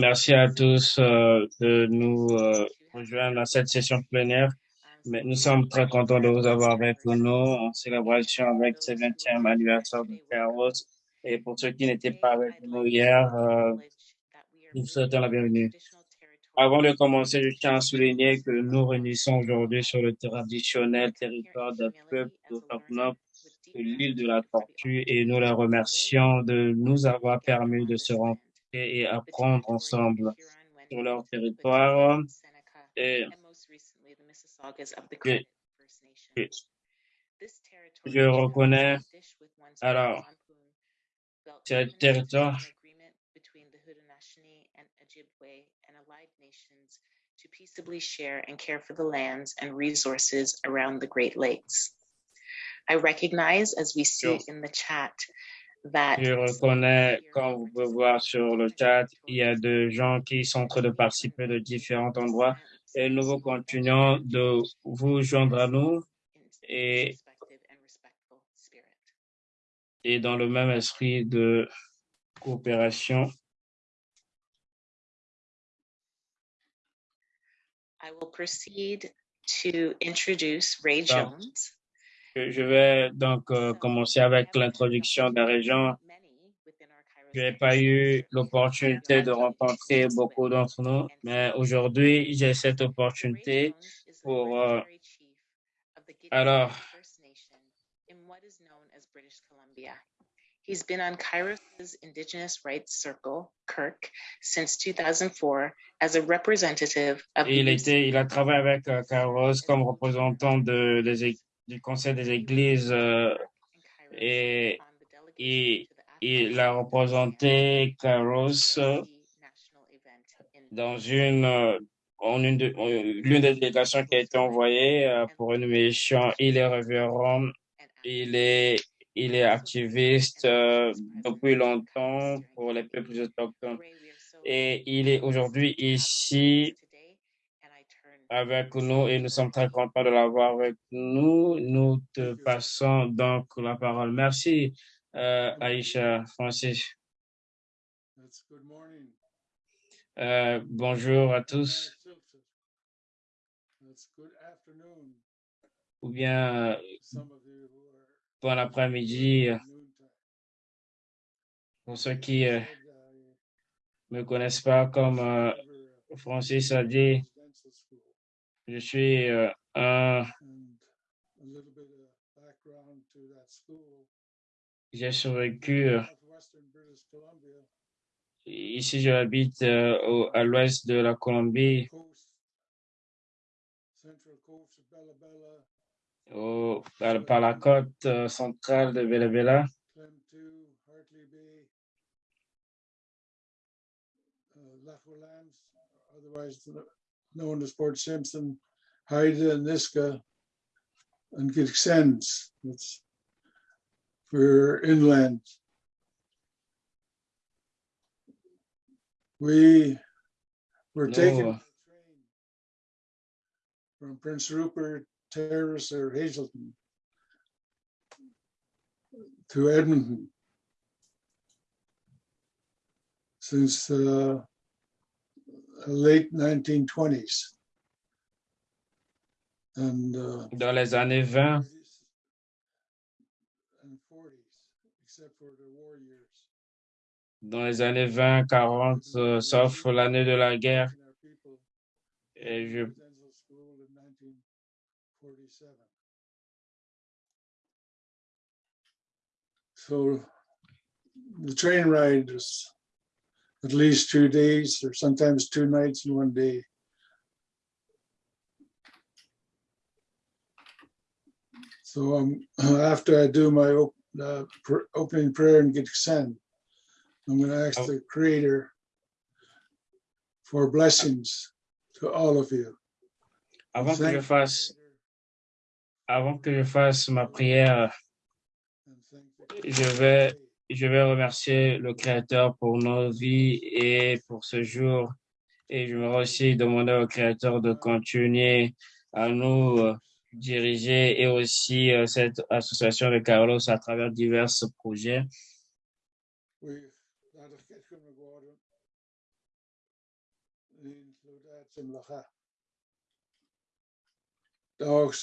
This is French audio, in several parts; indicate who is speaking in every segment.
Speaker 1: Merci à tous euh, de nous euh, rejoindre à cette session plénière. Mais nous sommes très contents de vous avoir avec nous en célébration avec ce 20e anniversaire de Carlos. Et pour ceux qui n'étaient pas avec nous hier, euh, nous vous souhaitons la bienvenue. Avant de commencer, je tiens à souligner que nous réunissons aujourd'hui sur le traditionnel territoire de peuple autochtone de l'île de la Tortue et nous les remercions de nous avoir permis de se rencontrer et apprendre ensemble sur leur territoire. Et je, je reconnais, alors, ce territoire to peaceably share and care for the lands and resources around the Great Lakes. I recognize as we see in the chat je reconnais, comme vous pouvez voir sur le chat, il y a des gens qui sont en train de participer de différents endroits et nous vous continuons de vous joindre à nous et, et dans le même esprit de coopération. I will proceed to introduce Ray Jones. Je vais donc euh, commencer avec l'introduction des régions. Je n'ai pas eu l'opportunité de rencontrer beaucoup d'entre nous, mais aujourd'hui, j'ai cette opportunité pour... Euh, alors, He's been on Kairos' Indigenous Rights Circle, Kirk, since 2004 as a representative of il, était, il a travaillé avec euh, Kairos comme représentant de, des, du Conseil des Églises euh, et, et il a représenté Caros dans une, en une de, l'une des délégations qui a été envoyée euh, pour une mission. Il est révérend, il est, il est activiste euh, depuis longtemps pour les peuples autochtones et il est aujourd'hui ici avec nous et nous sommes très contents de l'avoir avec nous. Nous te passons donc la parole. Merci, euh, Aïcha Francis. Euh, bonjour à tous. Ou bien bon après-midi pour ceux qui ne me connaissent pas, comme euh, Francis a dit, je suis euh, un... J'ai survécu. Euh, ici, j'habite euh, à l'ouest de la Colombie. Au, par, la côte centrale de Bella Bella. Known as Port Simpson, Haida, and Niska, and Gixens. That's for inland. We were taken from Prince Rupert Terrace or Hazelton to Edmonton since uh, late 1920s. And, uh, Dans les années 20, dans les années 20, 40, euh, sauf l'année de la guerre. Et je So the train ride was at least two days or sometimes two nights in one day. So um, after I do my op uh, pr opening prayer and get sent, I'm going to ask oh. the Creator for blessings to all of you. Avant que je fasse, avant que je fasse ma prière, je vais je vais remercier le Créateur pour nos vies et pour ce jour. Et je vais aussi demander au Créateur de continuer à nous euh, diriger et aussi euh, cette association de Carlos à travers divers projets.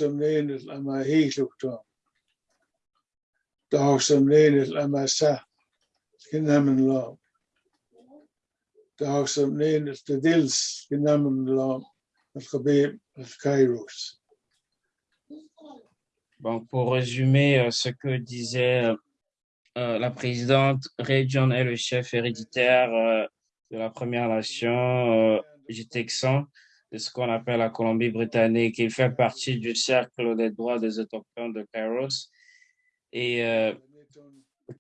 Speaker 2: Néanad
Speaker 1: Bon, pour résumer euh, ce que disait euh, euh, la présidente, Ray John est le chef héréditaire de la Première Nation euh, du Texan, de ce qu'on appelle la Colombie-Britannique. Il fait partie du cercle des droits des autochtones de Kairos et euh,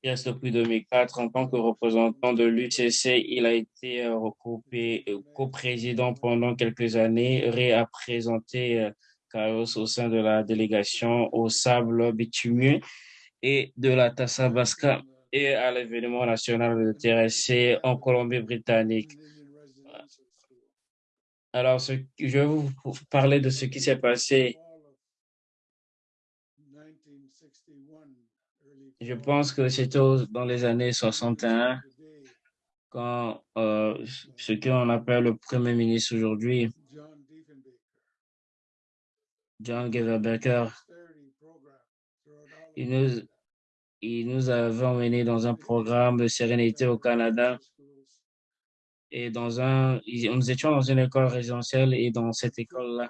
Speaker 1: il reste depuis 2004 en tant que représentant de l'UCC. Il a été euh, euh, co-président pendant quelques années. Ray a présenté euh, Kairos au sein de la délégation au sable bitumeux et de la Tasabasca et à l'événement national de TRC en Colombie-Britannique. Alors, je vais vous parler de ce qui s'est passé. Je pense que c'était dans les années 61 quand euh, ce qu'on appelle le Premier ministre aujourd'hui, John nous, il nous avait emmenés dans un programme de sérénité au Canada. Et dans un, nous étions dans une école résidentielle et dans cette école-là,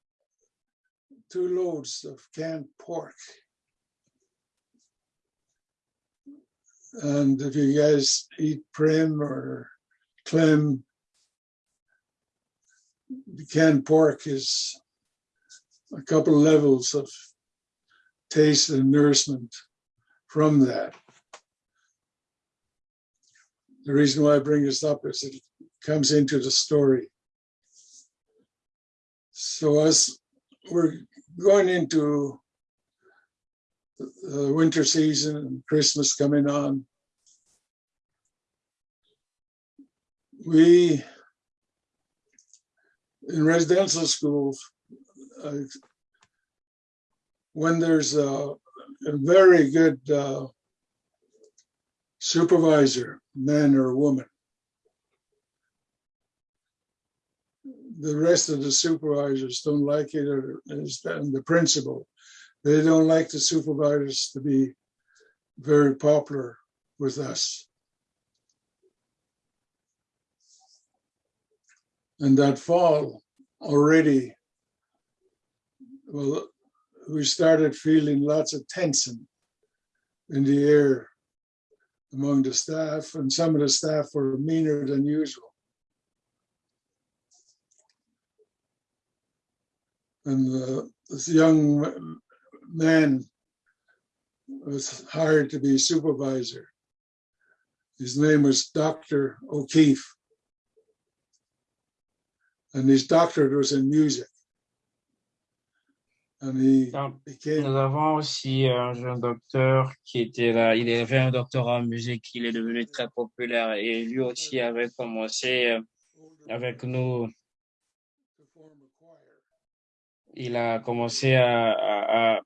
Speaker 2: two loads of canned pork. And if you guys eat prim or clem, the canned pork is a couple levels of taste and nourishment from that. The reason why I bring this up is it comes into the story. So as we're going into the winter season and Christmas coming on, we in residential schools, uh, when there's a, a very good uh, supervisor, man or woman, the rest of the supervisors don't like it, or and the principal, they don't like the supervisors to be very popular with us. And that fall already, well, we started feeling lots of tension in the air among the staff, and some of the staff were meaner than usual. And uh, this young man was hired to be supervisor. His name was Dr. O'Keefe. And his doctorate was in music. And he
Speaker 1: Donc,
Speaker 2: became
Speaker 1: Nous avons aussi un jeune docteur qui était là. Il avait un doctorat en musique. Il est devenu très populaire et lui aussi avait commencé euh, avec nous. Il a commencé à,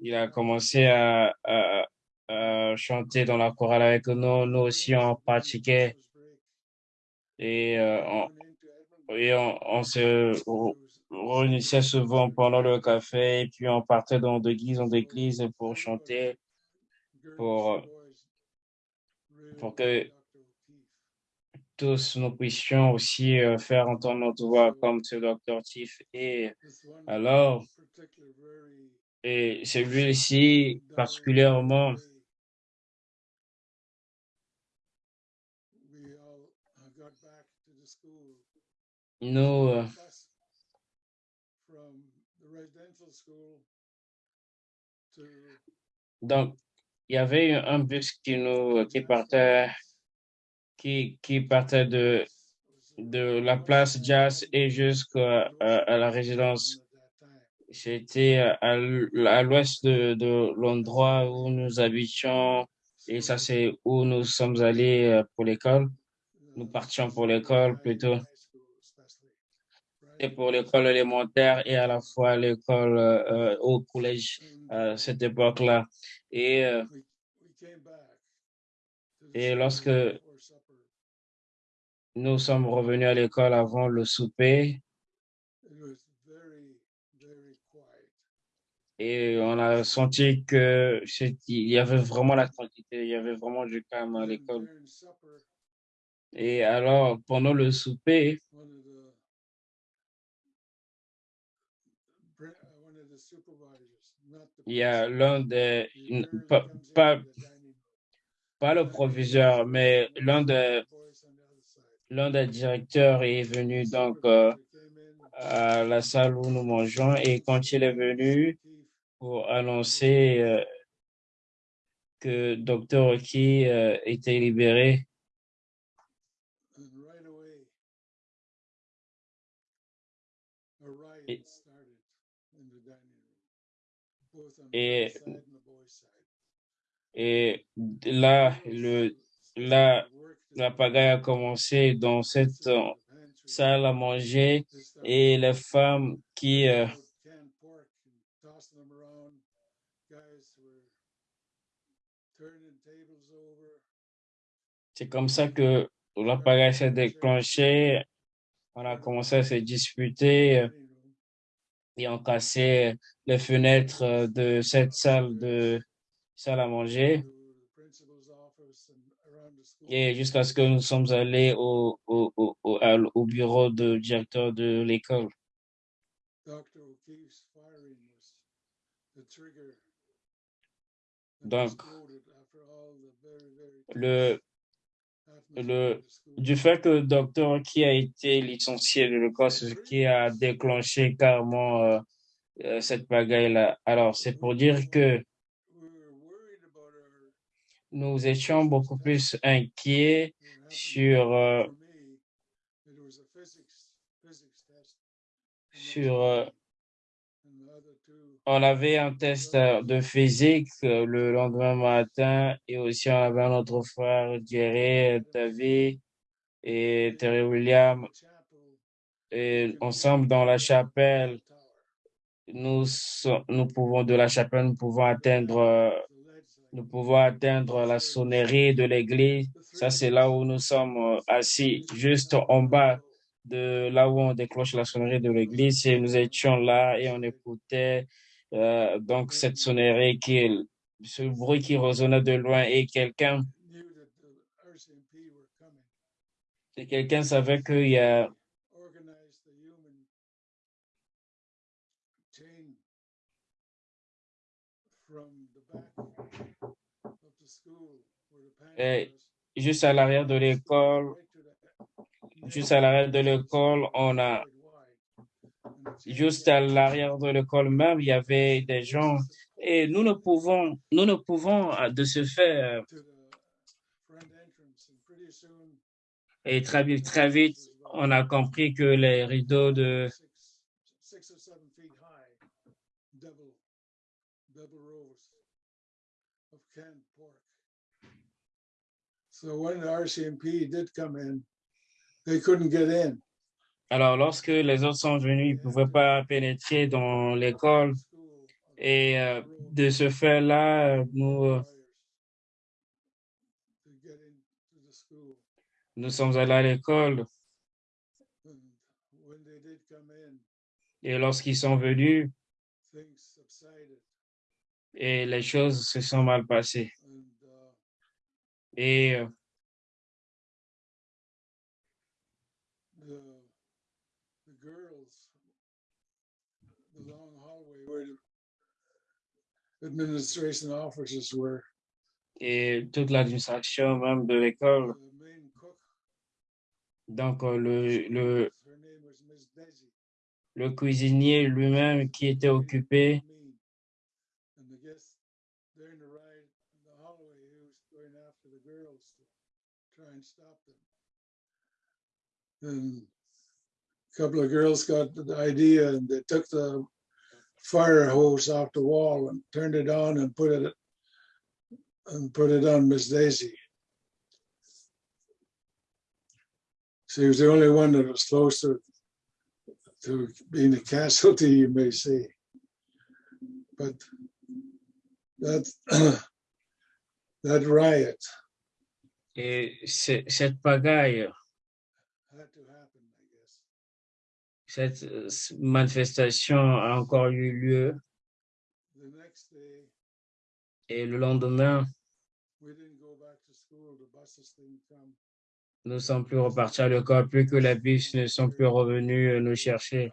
Speaker 1: il a commencé à, chanter dans la chorale avec nous. Nous aussi, on pratiquait et euh, on, se réunissait souvent pendant le café et puis on partait dans d'église en église pour chanter. pour- pour que- tous nous puissions aussi euh, faire entendre notre voix comme ce docteur Tiff. Et alors, et celui-ci particulièrement, nous, euh, Donc, il y avait un bus qui nous, qui partait, qui, partait de, de la place Jazz et jusqu'à à la résidence. J'étais à, à l'ouest de, de l'endroit où nous habitions et ça c'est où nous sommes allés euh, pour l'école. Nous partions pour l'école plutôt et pour l'école élémentaire et à la fois l'école euh, au collège à cette époque-là. Et, euh, et lorsque nous sommes revenus à l'école avant le souper, et on a senti que il y avait vraiment la quantité, il y avait vraiment du calme à l'école. Et alors, pendant le souper, il y a l'un des, pas, pas, pas, le proviseur, mais l'un des, l'un des directeurs est venu donc euh, à la salle où nous mangeons et quand il est venu pour annoncer euh, que Dr. Oki euh, était libéré, et, et là, le, là, la pagaille a commencé dans cette salle à manger et les femmes qui euh, c'est comme ça que la pagaille s'est déclenchée. On a commencé à se disputer et on cassé les fenêtres de cette salle de salle à manger. Et jusqu'à ce que nous sommes allés au, au, au, au bureau de directeur de l'école. Donc, le, le, du fait que le docteur qui a été licencié de l'école, ce qui a déclenché carrément euh, euh, cette bagaille-là. Alors, c'est pour dire que nous étions beaucoup plus inquiets sur, euh, sur euh, on avait un test de physique le lendemain matin et aussi on avait un autre frère, Jerry, David et Terry William. Et ensemble dans la chapelle, nous, nous pouvons, de la chapelle, nous pouvons atteindre, nous pouvons atteindre la sonnerie de l'église. Ça, c'est là où nous sommes assis, juste en bas de là où on déclenche la sonnerie de l'église. Et nous étions là et on écoutait euh, donc cette sonnerie qui ce bruit qui résonnait de loin et quelqu'un et quelqu'un savait qu'il y a juste à l'arrière de l'école, juste à l'arrière de l'école, on a juste à l'arrière de l'école même, il y avait des gens. Et nous ne pouvons, nous ne pouvons de ce fait et très très vite, on a compris que les rideaux de
Speaker 2: So when the RCMP did come in, they couldn't get in.
Speaker 1: Alors, lorsque les autres sont venus, ils ne pouvaient pas pénétrer dans l'école. Et euh, de ce fait-là, nous, euh, nous sommes allés à l'école. Et lorsqu'ils sont venus, et les choses se sont mal passées. Et toute l'administration même de l'école. Donc, euh, le, le, le cuisinier lui-même qui était occupé
Speaker 2: them. And a couple of girls got the idea and they took the fire hose off the wall and turned it on and put it and put it on Miss Daisy. She was the only one that was close to, to being a casualty, you may say. But that, that riot
Speaker 1: Et cette pagaille, cette euh, manifestation a encore eu lieu. Et le lendemain, nous ne sommes plus repartis à l'école, plus que les bus ne sont plus revenus euh, nous chercher.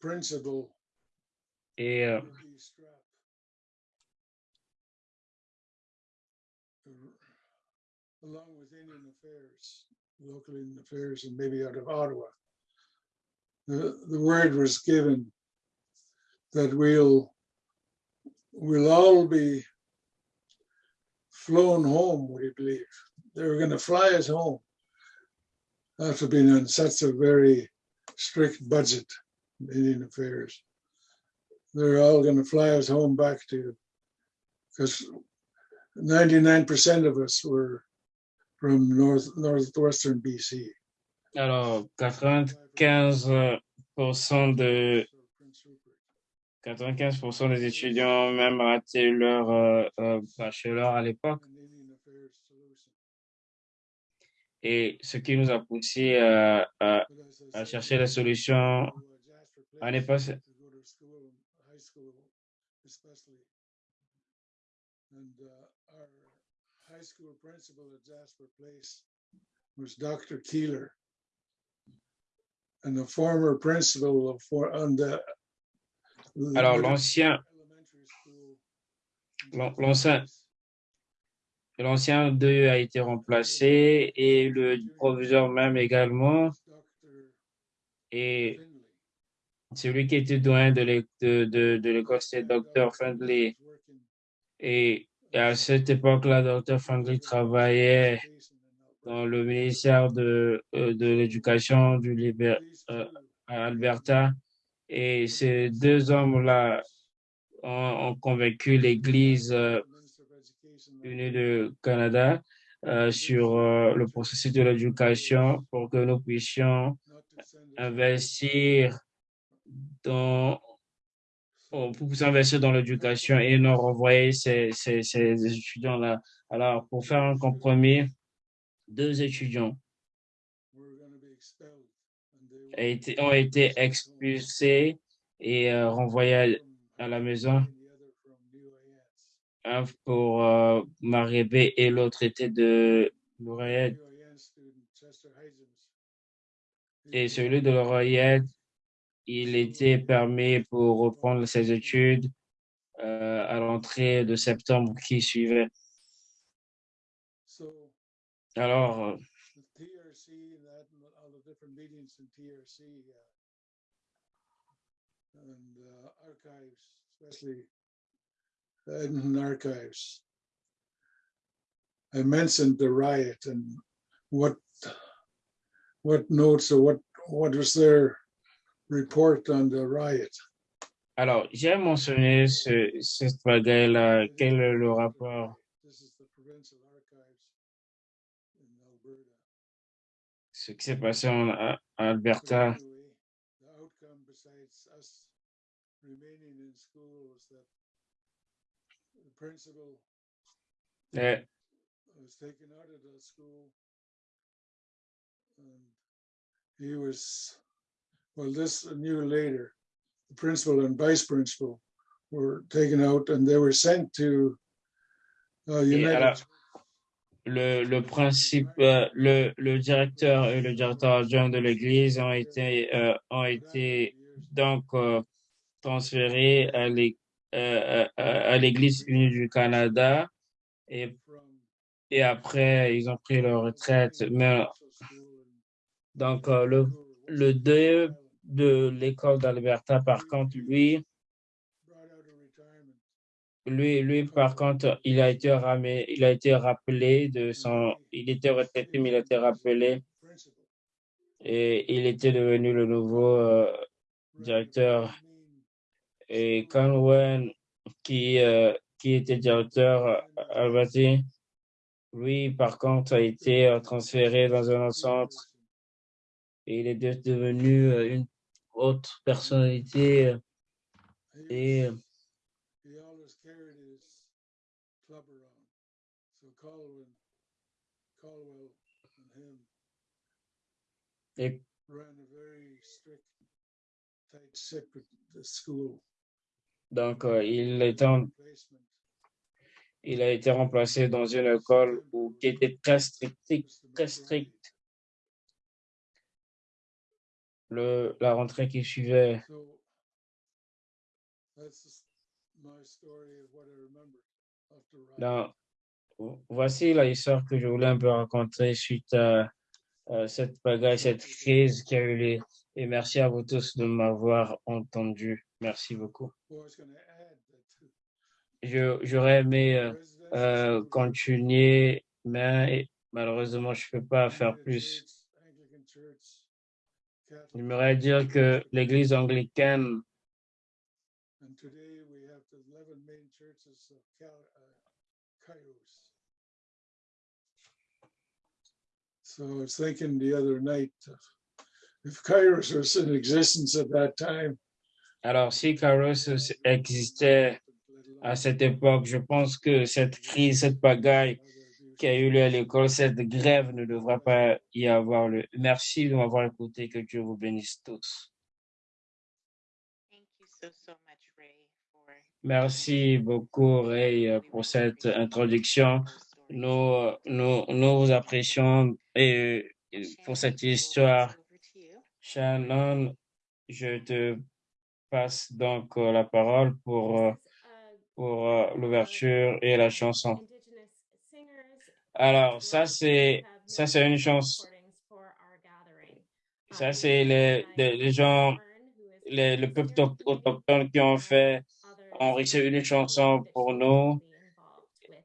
Speaker 2: Principal,
Speaker 1: Et
Speaker 2: Ruby Strap, uh, along with Indian Affairs, local Indian Affairs, and maybe out of Ottawa, the, the word was given that we'll we'll all be flown home, we believe. They were going to fly us home after being on such a very strict budget Indian Affairs. They're all going to fly us home back to, because 99% of us were from north northwestern BC.
Speaker 1: alors, 95% de
Speaker 2: Prince Rupert.
Speaker 1: 95% des étudiants même raté leur euh, euh, bachelor à l'époque. Et ce qui nous a poussé à, à- à chercher la solution à
Speaker 2: was Dr. Keeler. And the former principal of for on the
Speaker 1: Alors, l'ancien, l'ancien, l'ancien 2 a été remplacé et le proviseur même également. Et. Celui qui était doyen de l'é- de, de, l'école, c'était Dr. Friendly. Et à cette époque-là, Dr. Friendly travaillait dans le ministère de, euh, de l'Éducation du Libé- euh, à Alberta. Et ces deux hommes-là ont, convaincu l'Église euh, unie du Canada sur le processus de l'éducation pour que nous puissions investir dans oh, pour pouvoir investir dans l'éducation et non renvoyer ces, ces, ces étudiants-là. Alors, pour faire un compromis, deux étudiants ont été expulsés et euh, renvoyés à, la maison. Un pour euh, Maribé et l'autre était de Laurayette. Et celui de Laurayette, il était permis pour reprendre ses études euh, à l'entrée de septembre qui suivait. Alors,
Speaker 2: the TRC the different meetings in TRC and uh, archives, the Edmonton archives. I mentioned the riot and what what notes or what what was their report on the riot.
Speaker 1: alors j'ai mentionné ce, cette bagaille-là. Quel est le rapport?
Speaker 2: This is the provincial archives in Alberta.
Speaker 1: Ce qui s'est passé en Alberta.
Speaker 2: principal
Speaker 1: Eh,
Speaker 2: he was, well, this later, the principal and vice principal were taken out and they were sent to uh, United.
Speaker 1: le, le principe, euh, le, le directeur et le directeur adjoint de l'église ont été, euh, ont été donc euh, transférés à l'é- euh, à- à l'église unie du Canada et, et après ils ont pris leur retraite. Mais Donc, le, le DE de l'école d'Alberta, par contre, lui, lui, lui, par contre, il a été ramé, il a été rappelé de son, il était retraité, mais il a été rappelé et il était devenu le nouveau euh, directeur. Et Conwen, qui, euh, qui était directeur euh, Alberti, lui, par contre, a été transféré dans un autre centre et il est de- devenu euh, une autre personnalité euh, et euh, et donc euh, en- il a été remplacé dans une école où, qui était très stricte, très stricte. Le, la rentrée qui suivait. Dans, voici la histoire que je voulais un peu raconter suite à, à cette bagaille, cette crise qui a eu lieu. Et merci à vous tous de m'avoir entendu. Merci beaucoup. J'aurais aimé euh, euh, continuer, mais malheureusement, je peux pas faire plus. J'aimerais dire que l'église anglicaine,
Speaker 2: And today we have the eleven main churches of Cal, Kairos. So I was thinking the other night, if Kairos was in existence at that time.
Speaker 1: alors si Kairos existait à cette époque, je pense que cette crise, cette bagaille qui a eu lieu à l'école, cette grève ne devrait pas y avoir lieu. Merci de m'avoir écouté, que Dieu vous bénisse tous.
Speaker 3: Thank you so, so much, Ray, for
Speaker 1: Merci beaucoup, Ray, pour cette introduction. Nous, nous, nous vous apprécions et pour cette histoire. Shannon, je te passe donc euh, la parole pour, euh, pour euh, l'ouverture et la chanson. Alors, ça, c'est, ça, c'est une chanson. Ça, c'est les, les, gens, les, le peuple auto- autochtone qui ont fait, ont une chanson pour nous.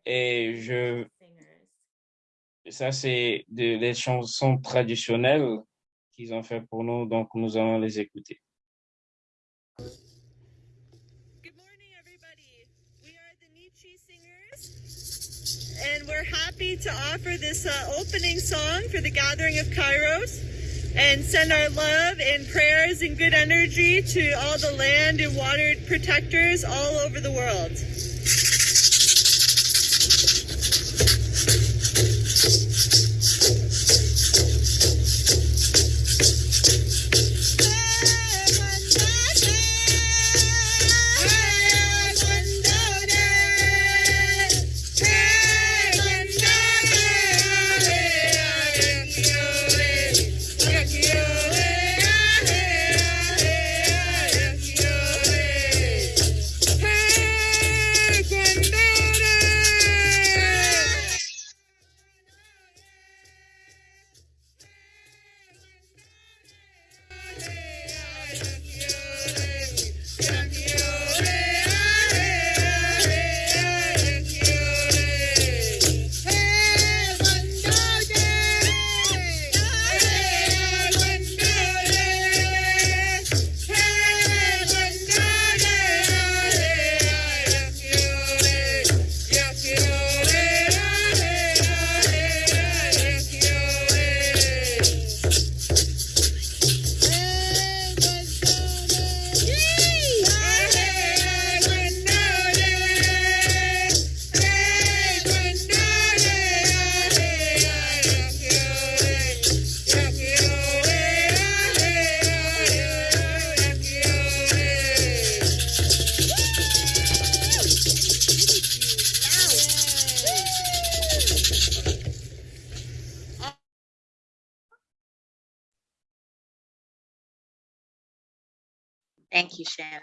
Speaker 1: Et je, ça, c'est de- des chansons traditionnelles qu'ils ont fait pour nous, donc nous allons les écouter.
Speaker 4: Happy to offer this uh, opening song for the gathering of Kairos and send our love and prayers and good energy to all the land and water protectors all over the world.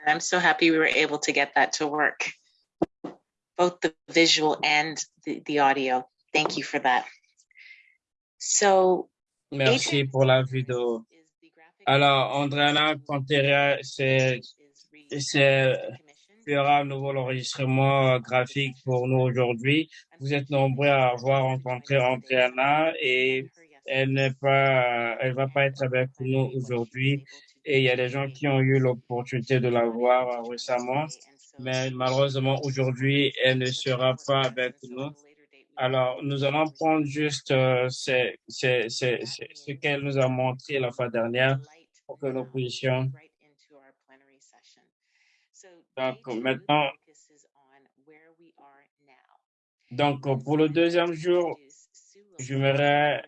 Speaker 3: I'm so happy we were able to get that to work. Both the visual and the, the audio. Thank you for that. So
Speaker 1: Merci pour la vidéo. Alors, Andréana c'est, c'est, fera à nouveau l'enregistrement graphique pour nous aujourd'hui. Vous êtes nombreux à avoir rencontré Andréana et elle n'est pas, elle va pas être avec nous aujourd'hui. Et il y a des gens qui ont eu l'opportunité de la voir récemment, mais malheureusement aujourd'hui, elle ne sera pas avec nous. Alors, nous allons prendre juste euh, c'est, c'est, c'est- ce qu'elle nous a montré la fois dernière pour que nous puissions. Donc, maintenant, donc, pour le deuxième jour, j'aimerais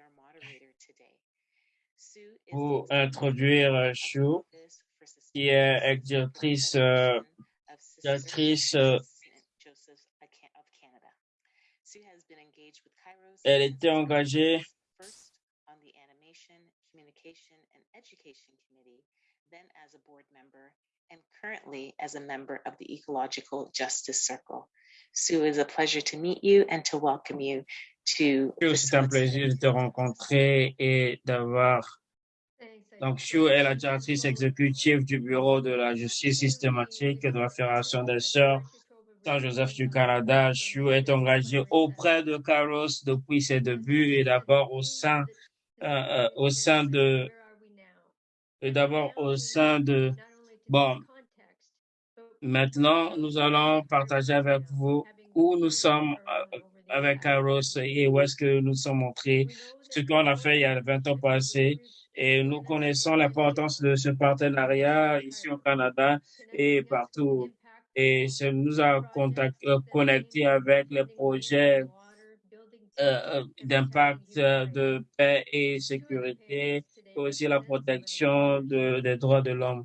Speaker 1: vous introduire euh, Shu, qui est directrice, euh, directrice, euh, elle était engagée
Speaker 3: first on the Animation, Communication, and Education Committee, then as a board member, and currently as a member of the Ecological Justice Circle. Sue, it's a pleasure to meet you and to welcome you to.
Speaker 1: C'est un plaisir de te rencontrer et d'avoir Donc, Shu est la directrice exécutive du Bureau de la justice systématique de la Fédération des Sœurs Saint-Joseph du Canada. Shu est engagée auprès de Carlos depuis ses débuts et d'abord au sein, euh, euh, au sein de, et d'abord au sein de, bon, maintenant, nous allons partager avec vous où nous sommes euh, avec Carlos et où est-ce que nous sommes entrés, ce qu'on a fait il y a 20 ans passés. Et nous connaissons l'importance de ce partenariat ici au Canada et partout. Et ça nous a euh, connectés avec les projets euh, euh, d'impact de paix et sécurité, et aussi la protection de, des droits de l'homme.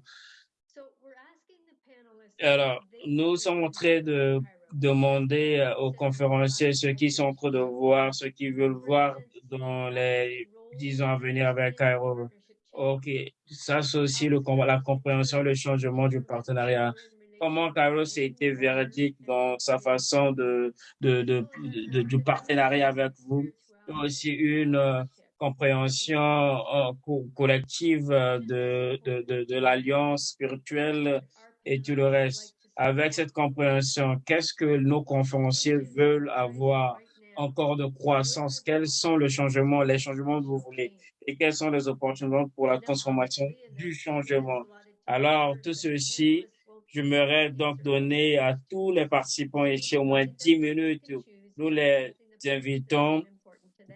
Speaker 1: Alors, nous sommes en train de demander aux conférenciers ceux qui sont en train de voir, ceux qui veulent voir dans les dix ans à venir avec Cairo. OK, ça c'est aussi la compréhension, le changement du partenariat. Comment Carlos a été véridique dans sa façon de, de, de, de- du partenariat avec vous? Aussi une euh, compréhension euh, co- collective euh, de, de, de, de l'alliance spirituelle et tout le reste. Avec cette compréhension, qu'est-ce que nos conférenciers veulent avoir? Encore de croissance? Quels sont les changements, les changements que vous voulez? Et quelles sont les opportunités pour la transformation du changement? Alors, tout ceci, j'aimerais donc donner à tous les participants ici au moins 10 minutes. Nous les invitons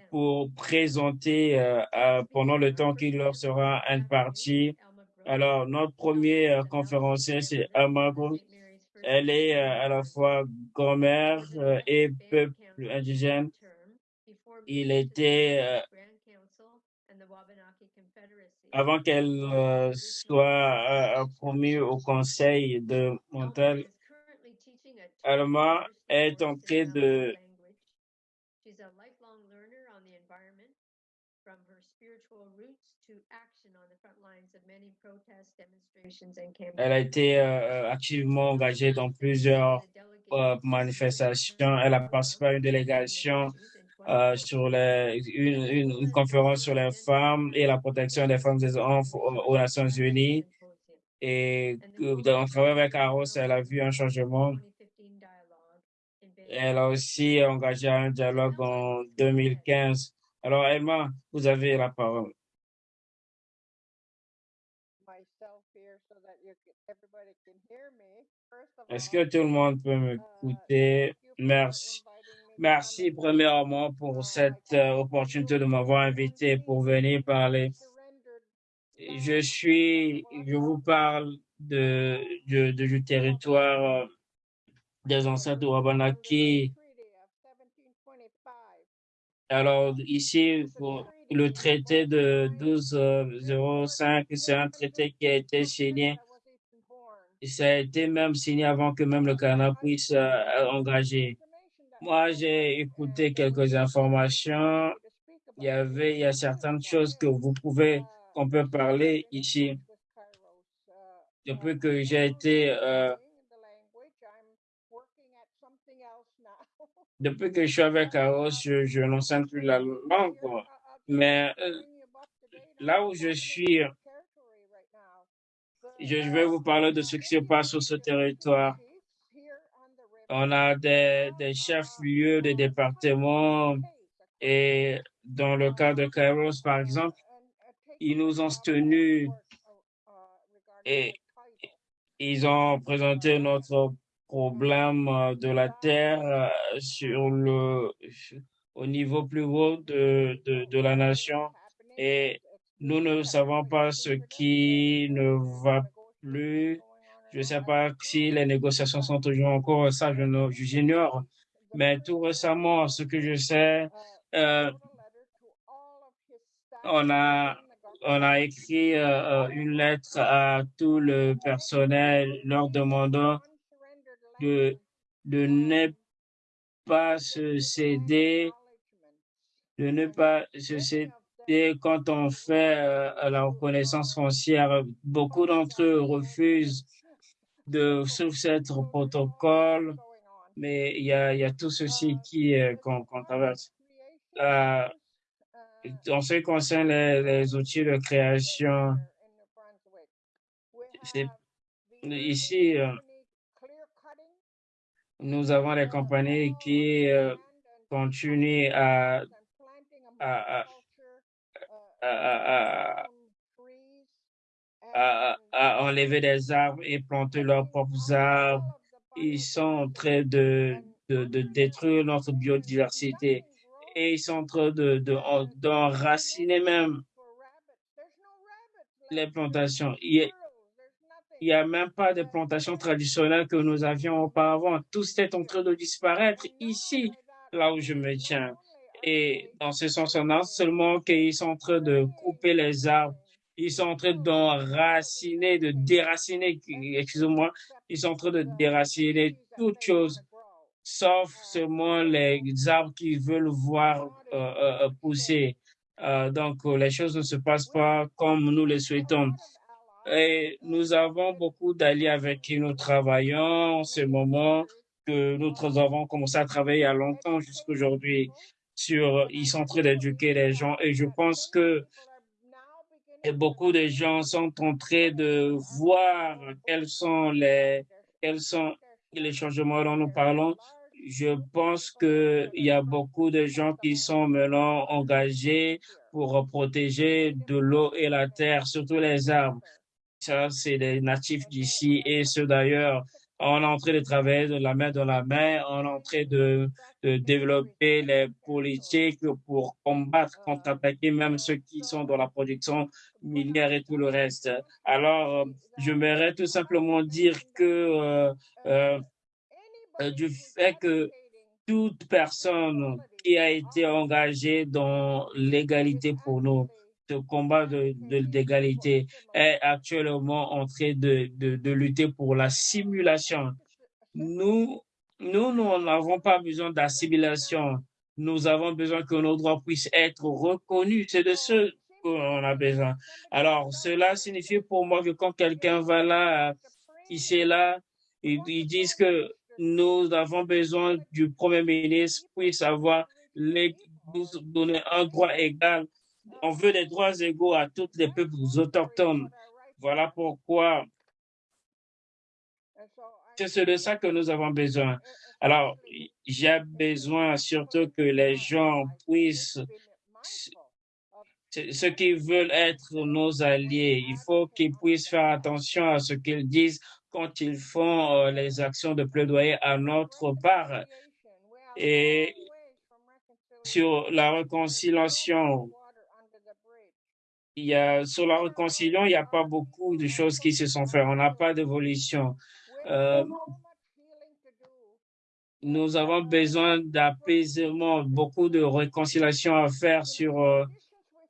Speaker 1: pour présenter euh, euh, pendant le temps qu'il leur sera imparti. Alors, notre premier euh, conférencier, c'est Amago. Elle est euh, à la fois grand-mère euh, et peuple indigène. Il était, euh, avant qu'elle soit promue au conseil de Montal, Alma est en train de
Speaker 5: from her spiritual roots to action on the front lines of many protests, demonstrations, and campaigns.
Speaker 1: Elle a été euh, activement engagée dans plusieurs euh, manifestations. Elle a participé à une délégation euh, sur les, une, une, une conférence sur les femmes et la protection des femmes et des enfants aux, Nations Unies. Et euh, en travaillant avec Aros, elle a vu un changement. Elle a aussi engagé un dialogue en 2015. Alors, Emma, vous avez la parole. Est-ce que tout le monde peut
Speaker 6: uh,
Speaker 1: m'écouter? Merci. Merci premièrement pour cette euh, opportunité de m'avoir invité pour venir parler. Je suis, je vous parle de, de, de- du territoire euh, des ancêtres Wabanaki.
Speaker 6: Treaty of 1725.
Speaker 1: Alors ici, pour le traité de 1205, c'est un traité qui a été signé. Et Ça a été même signé avant que même le Canada puisse euh, engager. Moi, j'ai écouté quelques informations. Il y avait, il y a certaines choses que vous pouvez, qu'on peut parler ici. Depuis que j'ai été, euh, depuis que je suis avec Aros, je, je plus la langue. Mais euh, là où je suis, je vais vous parler de ce qui se passe sur ce territoire. On a des, chefs-lieux des départements et dans le cas de Kairos, par exemple, ils nous ont tenus et ils ont présenté notre problème de la terre sur le, au niveau plus haut de, de, la nation et nous ne savons pas ce qui ne va plus. Je ne sais pas si les négociations sont toujours en cours, ça je j'ignore. Mais tout récemment, ce que je sais, euh, on a on a écrit euh, une lettre à tout le personnel leur demandant de, de ne pas se céder, de ne pas se céder quand on fait euh, la reconnaissance foncière. Beaucoup d'entre eux refusent de ce protocole, mais il y a, y a tout ceci qui euh, qu'on traverse. Euh, en ce qui concerne les, les outils de création, ici, euh, nous avons des compagnies qui euh, continuent à, à, à, enlever des arbres et planter leurs propres arbres. Ils sont en train de, de, de détruire notre biodiversité et ils sont en train de, d'enraciner même les plantations. N'y a, même pas de plantations traditionnelles que nous avions auparavant. Tout est en train de disparaître ici, là où je me tiens. Et dans ce sens, on a seulement qu'ils sont en train de couper les arbres. Ils sont en train d'enraciner, de déraciner, excusez-moi, ils sont en train de déraciner toutes choses sauf seulement les arbres qui veulent voir euh, euh, pousser. Euh, donc, les choses ne se passent pas comme nous le souhaitons. Et nous avons beaucoup d'alliés avec qui nous travaillons en ce moment, que nous avons commencé à travailler il y a longtemps jusqu'à aujourd'hui sur, ils sont en train d'éduquer les gens et je pense que beaucoup de gens sont en train de voir quels sont les, quels sont les changements dont nous parlons, je pense qu'il y a beaucoup de gens qui sont maintenant engagés pour protéger de l'eau et la terre, surtout les arbres. C'est des natifs d'ici et ceux d'ailleurs. On est en train de travailler de la main dans la main, on est en train de, développer les politiques pour combattre, contre-attaquer même ceux qui sont dans la production minière et tout le reste. Alors, je voudrais tout simplement dire que euh, euh, du fait que toute personne qui a été engagée dans l'égalité pour nous, ce combat de, l'égalité est actuellement en train de, de, de, lutter pour la simulation. Nous, nous, nous n'avons pas besoin d'assimilation. Nous avons besoin que nos droits puissent être reconnus. C'est de ce qu'on a besoin. Alors, cela signifie pour moi que quand quelqu'un va là, ici et là, ils disent que nous avons besoin du Premier ministre puisse avoir les, nous donner un droit égal. On veut des droits égaux à tous les peuples autochtones. Voilà pourquoi c'est de ça que nous avons besoin. Alors, j'ai besoin surtout que les gens puissent, ceux qui veulent être nos alliés, il faut qu'ils puissent faire attention à ce qu'ils disent quand ils font euh, les actions de plaidoyer à notre part. Et sur la réconciliation, il y a, sur la réconciliation, il n'y a pas beaucoup de choses qui se sont faites. On n'a pas d'évolution. Euh, nous avons besoin d'apaisement, beaucoup de réconciliation à faire sur, euh,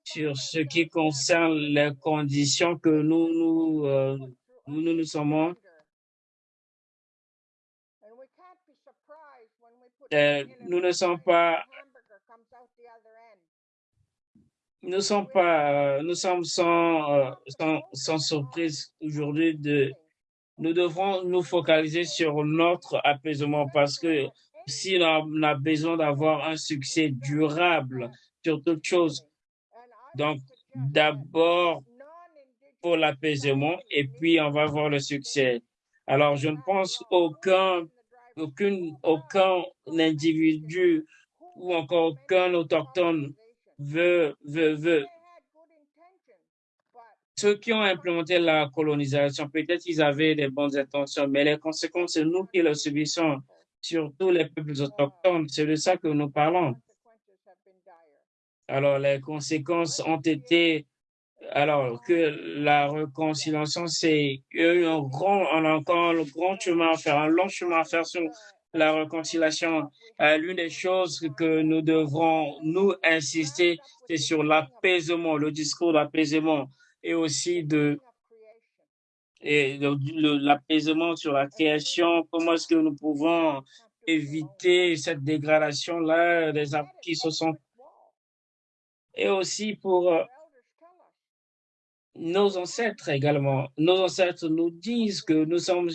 Speaker 1: sur ce qui concerne les conditions que nous nous, nous, nous, nous sommes Euh, nous ne sommes pas nous sommes pas nous sommes sans, euh, sans, sans surprise aujourd'hui de nous devrons nous focaliser sur notre apaisement parce que si on a besoin d'avoir un succès durable sur toute chose, donc d'abord pour l'apaisement et puis on va voir le succès. Alors, je ne pense aucun, aucune, aucun individu ou encore aucun autochtone veut, veut, veut. Ceux qui ont implémenté la colonisation, peut-être ils avaient des bonnes intentions, mais les conséquences, c'est nous qui les subissons, surtout les peuples autochtones. C'est de ça que nous parlons. Alors, les conséquences ont été alors que la réconciliation, c'est un grand, on a encore un grand chemin à faire, un long chemin à faire sur la réconciliation. Euh, L'une des choses que nous devrons nous insister, c'est sur l'apaisement, le discours d'apaisement et aussi de l'apaisement sur la création. Comment est-ce que nous pouvons éviter cette dégradation-là des arbres qui se sont et aussi pour euh, nos ancêtres également. Nos ancêtres nous disent que nous sommes,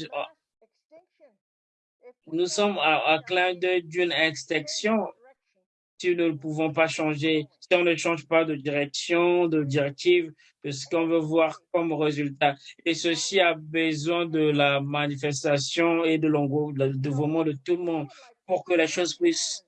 Speaker 1: nous sommes à, à clin d'œil d'une extinction si nous ne pouvons pas changer, si on ne change pas de direction, de directive, de ce qu'on veut voir comme résultat. Et ceci a besoin de la manifestation et de l'engouement, de tout le monde pour que les choses puissent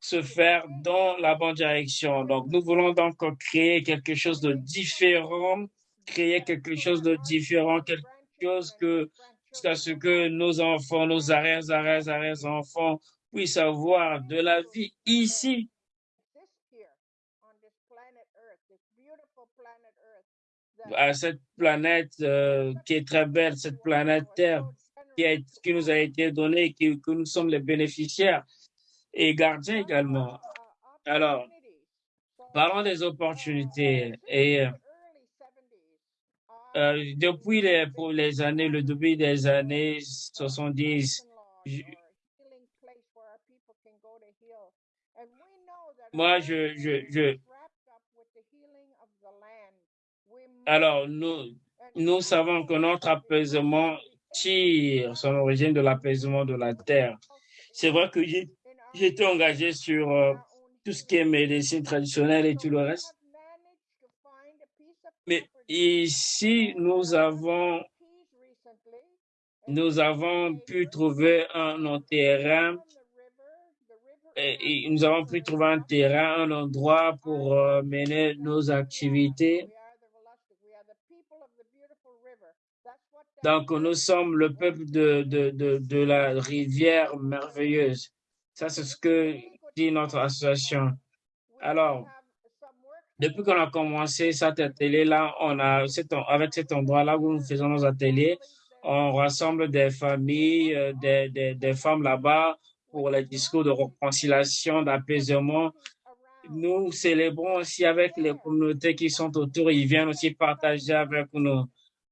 Speaker 1: se faire dans la bonne direction. Donc, nous voulons donc créer quelque chose de différent, créer quelque chose de différent, quelque chose que, jusqu'à ce que nos enfants, nos arrière, arrière, arrière enfants puissent avoir de la vie ici, à cette planète euh, qui est très belle, cette planète Terre qui, a- qui nous a été donnée, qui, que nous sommes les bénéficiaires et gardiens également. Alors, parlons des opportunités. Et euh, depuis les, pour les années, le début des années 70, je- moi, je, je, je, alors, nous, nous savons que notre apaisement tire son origine de l'apaisement de la terre. C'est vrai que j'étais engagé sur euh, tout ce qui est médecine traditionnelle et tout le reste. Ici, nous avons, nous avons pu trouver un, terrain nous avons pu trouver un terrain, un endroit pour euh, mener nos activités. Donc, nous sommes le peuple de, de, de, de la rivière merveilleuse. Ça, c'est ce que dit notre association. Alors, depuis qu'on a commencé cet atelier-là, on a avec cet endroit-là où nous faisons nos ateliers, on rassemble des familles, euh, des, des femmes là-bas pour les discours de réconciliation, d'apaisement. Nous célébrons aussi avec les communautés qui sont autour. Ils viennent aussi partager avec nous,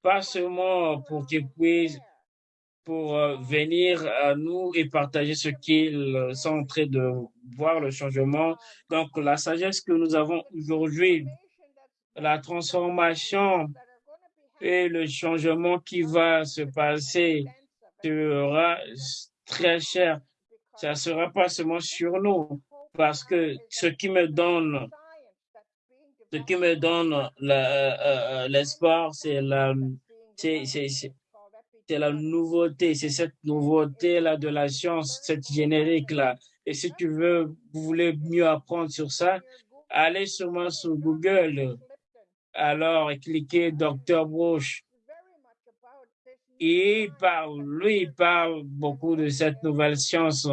Speaker 1: pas seulement pour qu'ils puissent pour euh, venir à nous et partager ce qu'ils sont en train de voir, le changement. Donc, la sagesse que nous avons aujourd'hui, la transformation et le changement qui va se passer sera très cher. Ça sera pas seulement sur nous, parce que ce qui me donne, ce qui me donne euh, euh, l'espoir, c'est, c'est, la nouveauté, c'est cette nouveauté-là de la science, cette générique-là. Et si tu veux, vous voulez mieux apprendre sur ça, allez sûrement sur Google. Alors, cliquez Dr. Bush. Il parle, lui, il parle beaucoup de cette nouvelle science.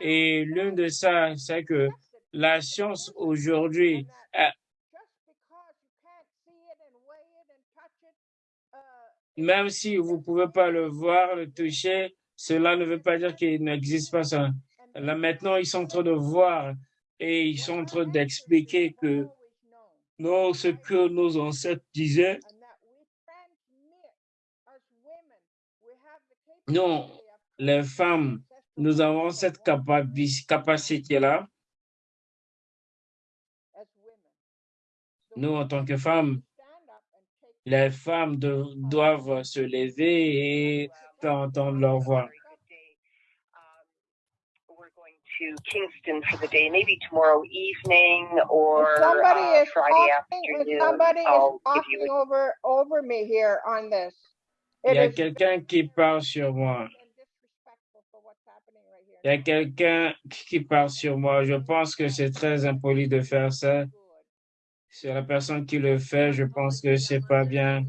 Speaker 1: Et l'une de ça, c'est que la science aujourd'hui, même si vous pouvez pas le voir, le toucher, cela ne veut pas dire qu'il n'existe pas ça. Là, maintenant, ils sont en train de voir et ils sont en train d'expliquer que non, ce que nos ancêtres disaient, non, les femmes, nous avons cette capaci- capacité-là, nous, en tant que femmes, les femmes de- doivent se lever et faire entendre leur voix.
Speaker 7: to Kingston for the day, maybe tomorrow evening or
Speaker 6: If somebody
Speaker 7: uh,
Speaker 6: is
Speaker 7: Friday
Speaker 6: talking, if
Speaker 7: afternoon.
Speaker 6: somebody is
Speaker 7: I'll give
Speaker 6: talking
Speaker 7: you a
Speaker 6: over, over me here on this.
Speaker 1: Il y a
Speaker 6: is
Speaker 1: quelqu'un qui parle sur moi. Il y a quelqu'un qui parle sur moi. Je pense que c'est très impoli de faire ça. Sur la personne qui le fait, je pense que c'est pas bien.
Speaker 5: Uh.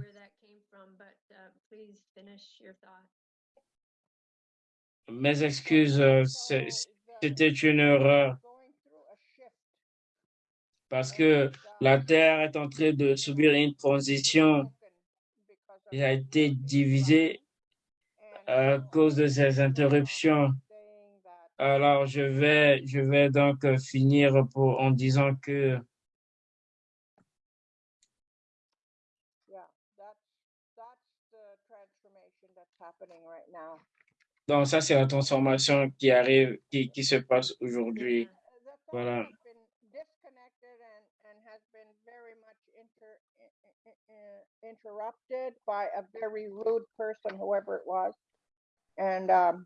Speaker 1: Mes excuses, euh, c'est- c'était une erreur parce que la Terre est en train de subir une transition. Il a été divisé à cause de ces interruptions. Alors, je vais, je vais donc euh, finir pour, en disant que
Speaker 6: Yeah, that's that's the transformation that's happening right now.
Speaker 1: Donc ça, c'est la transformation qui arrive, qui, qui se passe aujourd'hui. Voilà.
Speaker 6: interrupted by a very rude person, whoever it was, and um,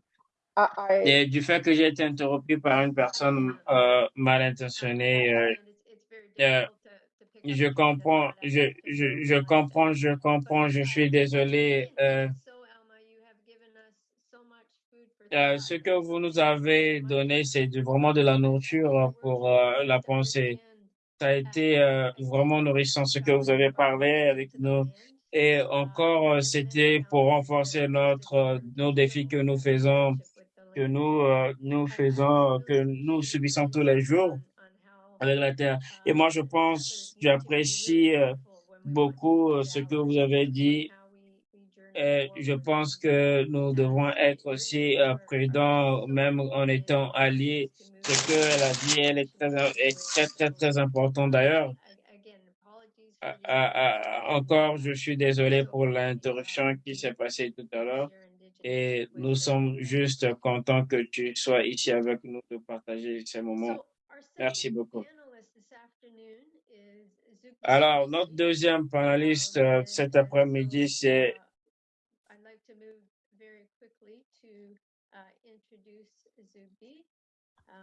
Speaker 6: I, I
Speaker 1: Et du fait que j'ai été interrompu par une personne euh, mal intentionnée, euh, euh, je comprends, je, je, je comprends, je comprends, je suis désolé. euh, euh, ce que vous nous avez donné, c'est vraiment de la nourriture pour euh, la pensée. Ça a été euh, vraiment nourrissant ce que vous avez parlé avec nous. Et encore, euh, c'était pour renforcer notre, euh, nos défis que nous faisons, que nous, euh, nous faisons, que nous subissons tous les jours avec la Terre. Et moi, je pense, j'apprécie euh, beaucoup euh, ce que vous avez dit. Je pense que nous devons être aussi euh, prudents, même en étant alliés. Ce qu'elle a dit, elle est très, est très, très, très important d'ailleurs. Ah, ah, ah, encore, je suis désolé pour l'interruption qui s'est passée tout à l'heure. Et nous sommes juste contents que tu sois ici avec nous de partager ces moments. Merci beaucoup. Alors, notre deuxième panéliste euh, cet après-midi, c'est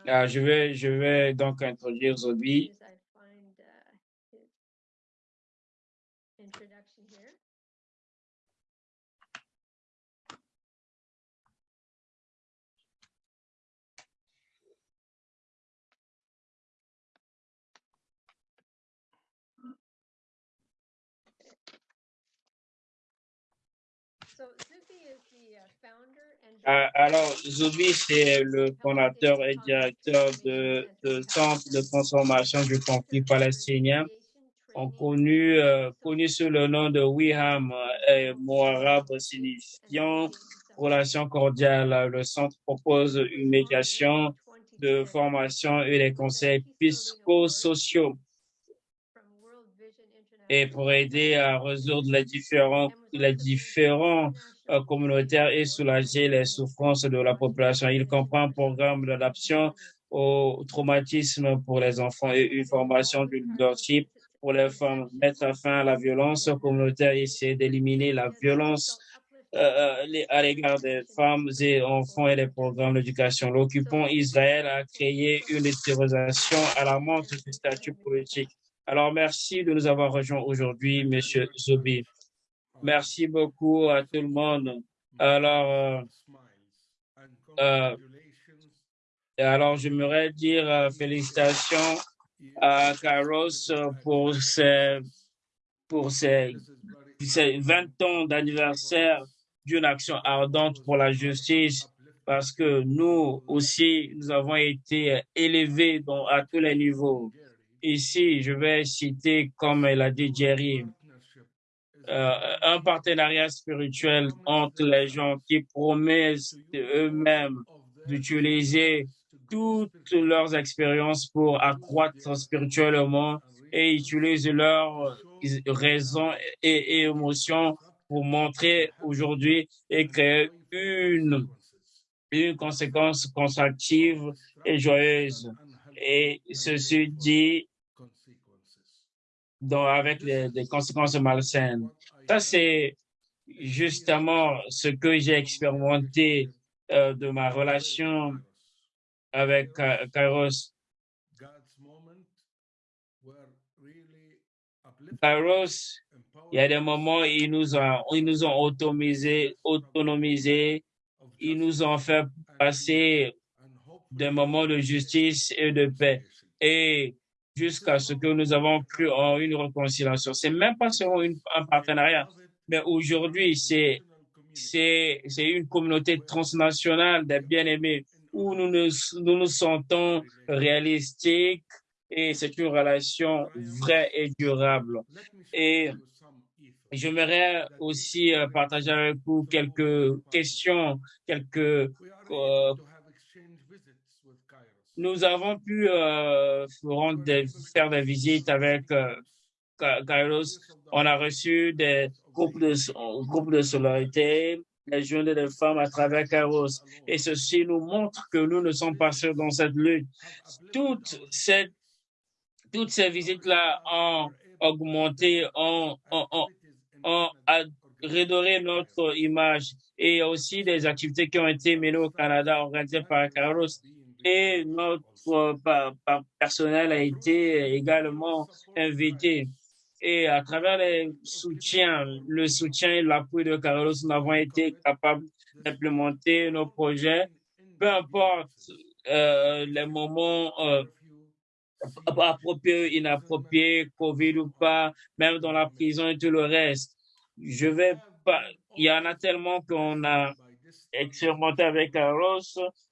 Speaker 1: Ah, je vais, je vais donc introduire Zobi. Alors, Zobi, c'est le fondateur et directeur de, Centre de transformation du conflit palestinien, euh, connu sous le nom de Wiham euh, et mot arabe signifiant relation cordiale. Le centre propose une médiation de formation et des conseils psychosociaux et pour aider à résoudre les différents, les différents euh, communautaires et soulager les souffrances de la population. Il comprend un programme d'adaptation au traumatisme pour les enfants et une formation du leadership pour les femmes, mettre fin à la violence communautaire et essayer d'éliminer la violence euh, les- à l'égard des femmes et enfants et les programmes d'éducation. L'occupant Israël a créé une autorisation alarmante du statut politique. Alors, merci de nous avoir rejoints aujourd'hui, Monsieur Zobi. Merci beaucoup à tout le monde. Alors, euh, euh, alors, j'aimerais dire euh, félicitations à Carlos pour ses, pour ses, ses 20 ans d'anniversaire d'une action ardente pour la justice parce que nous aussi, nous avons été élevés à tous les niveaux. Ici, je vais citer, comme elle a dit Jerry, euh, un partenariat spirituel entre les gens qui promettent eux-mêmes d'utiliser toutes leurs expériences pour accroître spirituellement et utilisent leurs raisons et, et émotions pour montrer aujourd'hui et créer une, une conséquence constructive et joyeuse. Et ceci dit, dans, avec des conséquences malsaines. Ça, c'est justement ce que j'ai expérimenté euh, de ma relation avec Ka- Kairos. Kairos, il y a des moments où ils nous ont, ils nous ont autonomisés, autonomisés, ils nous ont fait passer des moments de justice et de paix. Jusqu'à ce que nous avons cru en une réconciliation. C'est même pas seulement un partenariat, mais aujourd'hui, c'est, c'est, une communauté transnationale des bien-aimés où nous nous, nous nous sentons réalistiques et c'est une relation vraie et durable. Et j'aimerais aussi euh, partager avec vous quelques questions, quelques euh, nous avons pu euh, des- faire des visites avec euh, Kairos. On a reçu des groupes de, groupes de solidarité, les jeunes des femmes à travers Kairos. Et ceci nous montre que nous ne sommes pas seuls dans cette lutte. Toutes ces, toutes ces visites-là ont augmenté, ont, ont, ont, ont notre image. Et aussi des activités qui ont été menées au Canada, organisées par Kairos et notre euh, personnel a été également invité. Et à travers les soutiens, le soutien et l'appui de Carlos, nous avons été capables d'implémenter nos projets, peu importe euh, les moments euh, appropriés, inappropriés, Covid ou pas, même dans la prison et tout le reste. Je vais pas, il y en a tellement qu'on a expérimenté avec Carlos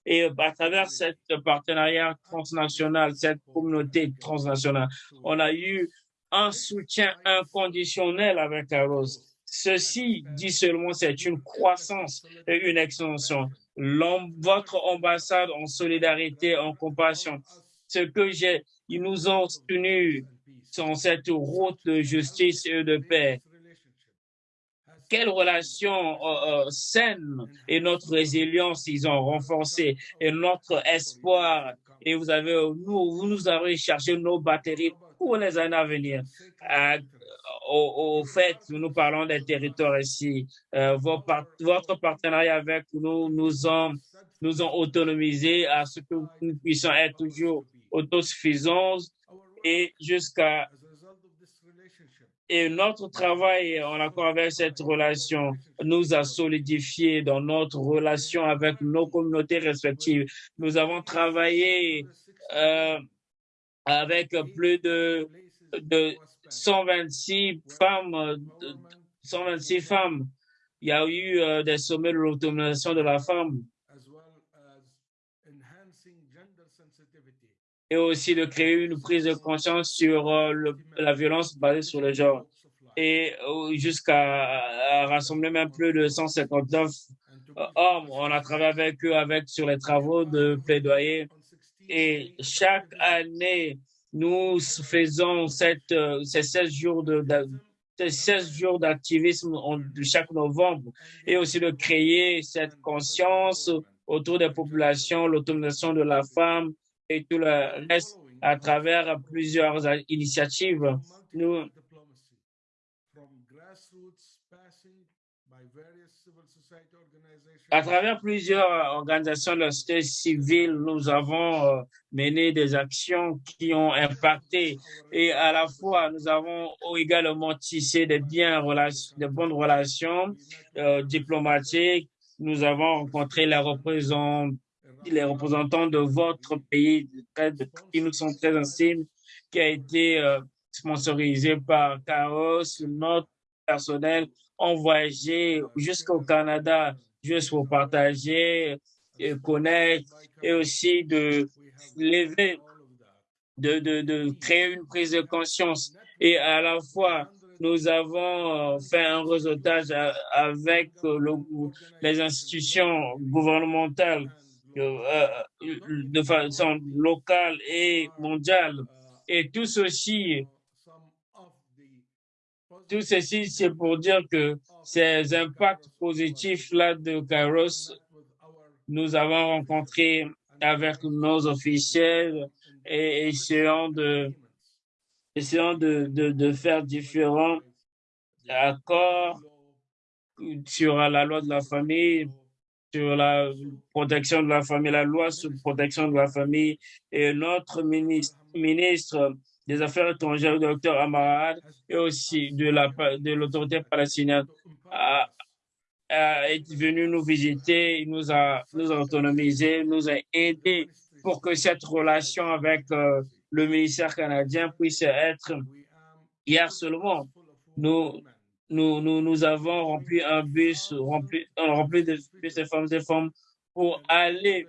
Speaker 1: et à travers cette partenariat transnational, cette communauté transnationale, on a eu un soutien inconditionnel avec Carlos. Ceci dit seulement, c'est une croissance et une extension. Votre ambassade en solidarité, en compassion, ce que j'ai, ils nous ont tenus sur cette route de justice et de paix. Quelle relation euh, euh, saine et notre résilience ils ont renforcé et notre espoir. Et vous avez, nous, vous nous avez cherché nos batteries pour les années à venir. Euh, au, fait, nous parlons des territoires ici. Euh, votre partenariat avec nous nous ont, nous ont autonomisés à ce que nous puissions être toujours autosuffisants et jusqu'à et notre travail en accord avec cette relation nous a solidifié dans notre relation avec nos communautés respectives. Nous avons travaillé euh, avec plus de, de 126 femmes, euh, de- 126 femmes. Il y a eu euh, des sommets de l'autonomisation de la femme et aussi de créer une prise de conscience sur euh, la violence basée sur le genre. Et euh, jusqu'à rassembler même plus de 159 euh, hommes. On a travaillé avec eux avec sur les travaux de plaidoyer. Et chaque année nous faisons ces 16 jours de, de ces 16 jours d'activisme chaque novembre. Et aussi de créer cette conscience autour des populations, l'autonomisation de la femme et tout le reste à travers plusieurs initiatives. Nous, à travers plusieurs organisations de la société civile, nous avons euh, mené des actions qui ont impacté et à la fois nous avons également tissé des de bonnes relations euh, diplomatiques. Nous avons rencontré les représentants, les représentants de votre pays qui nous sont très intimes, qui a été euh, sponsorisé par Chaos, notre personnel ont voyagé jusqu'au Canada juste pour partager, et connaître et aussi de lever, de, de, de créer une prise de conscience. Et à la fois, nous avons euh, fait un réseautage avec euh, le, les institutions gouvernementales euh, euh, de façon locale et mondiale. Et tout ceci, tout ceci, c'est pour dire que ces impacts positifs-là de Kairos, nous avons rencontré avec nos officiels et essayons de, essayons de, de, de faire différents accords sur la loi de la famille sur la protection de la famille, la loi sur la protection de la famille. Et notre ministre, des Affaires étrangères, le docteur Amarad, et aussi de la l'autorité palestinienne, a, est venu nous visiter, il nous a, nous a autonomisé, nous a aidé pour que cette relation avec euh, le ministère canadien puisse être hier seulement. Nous, nous, nous, nous avons rempli un bus rempli, rempli de bus de femmes et femmes pour aller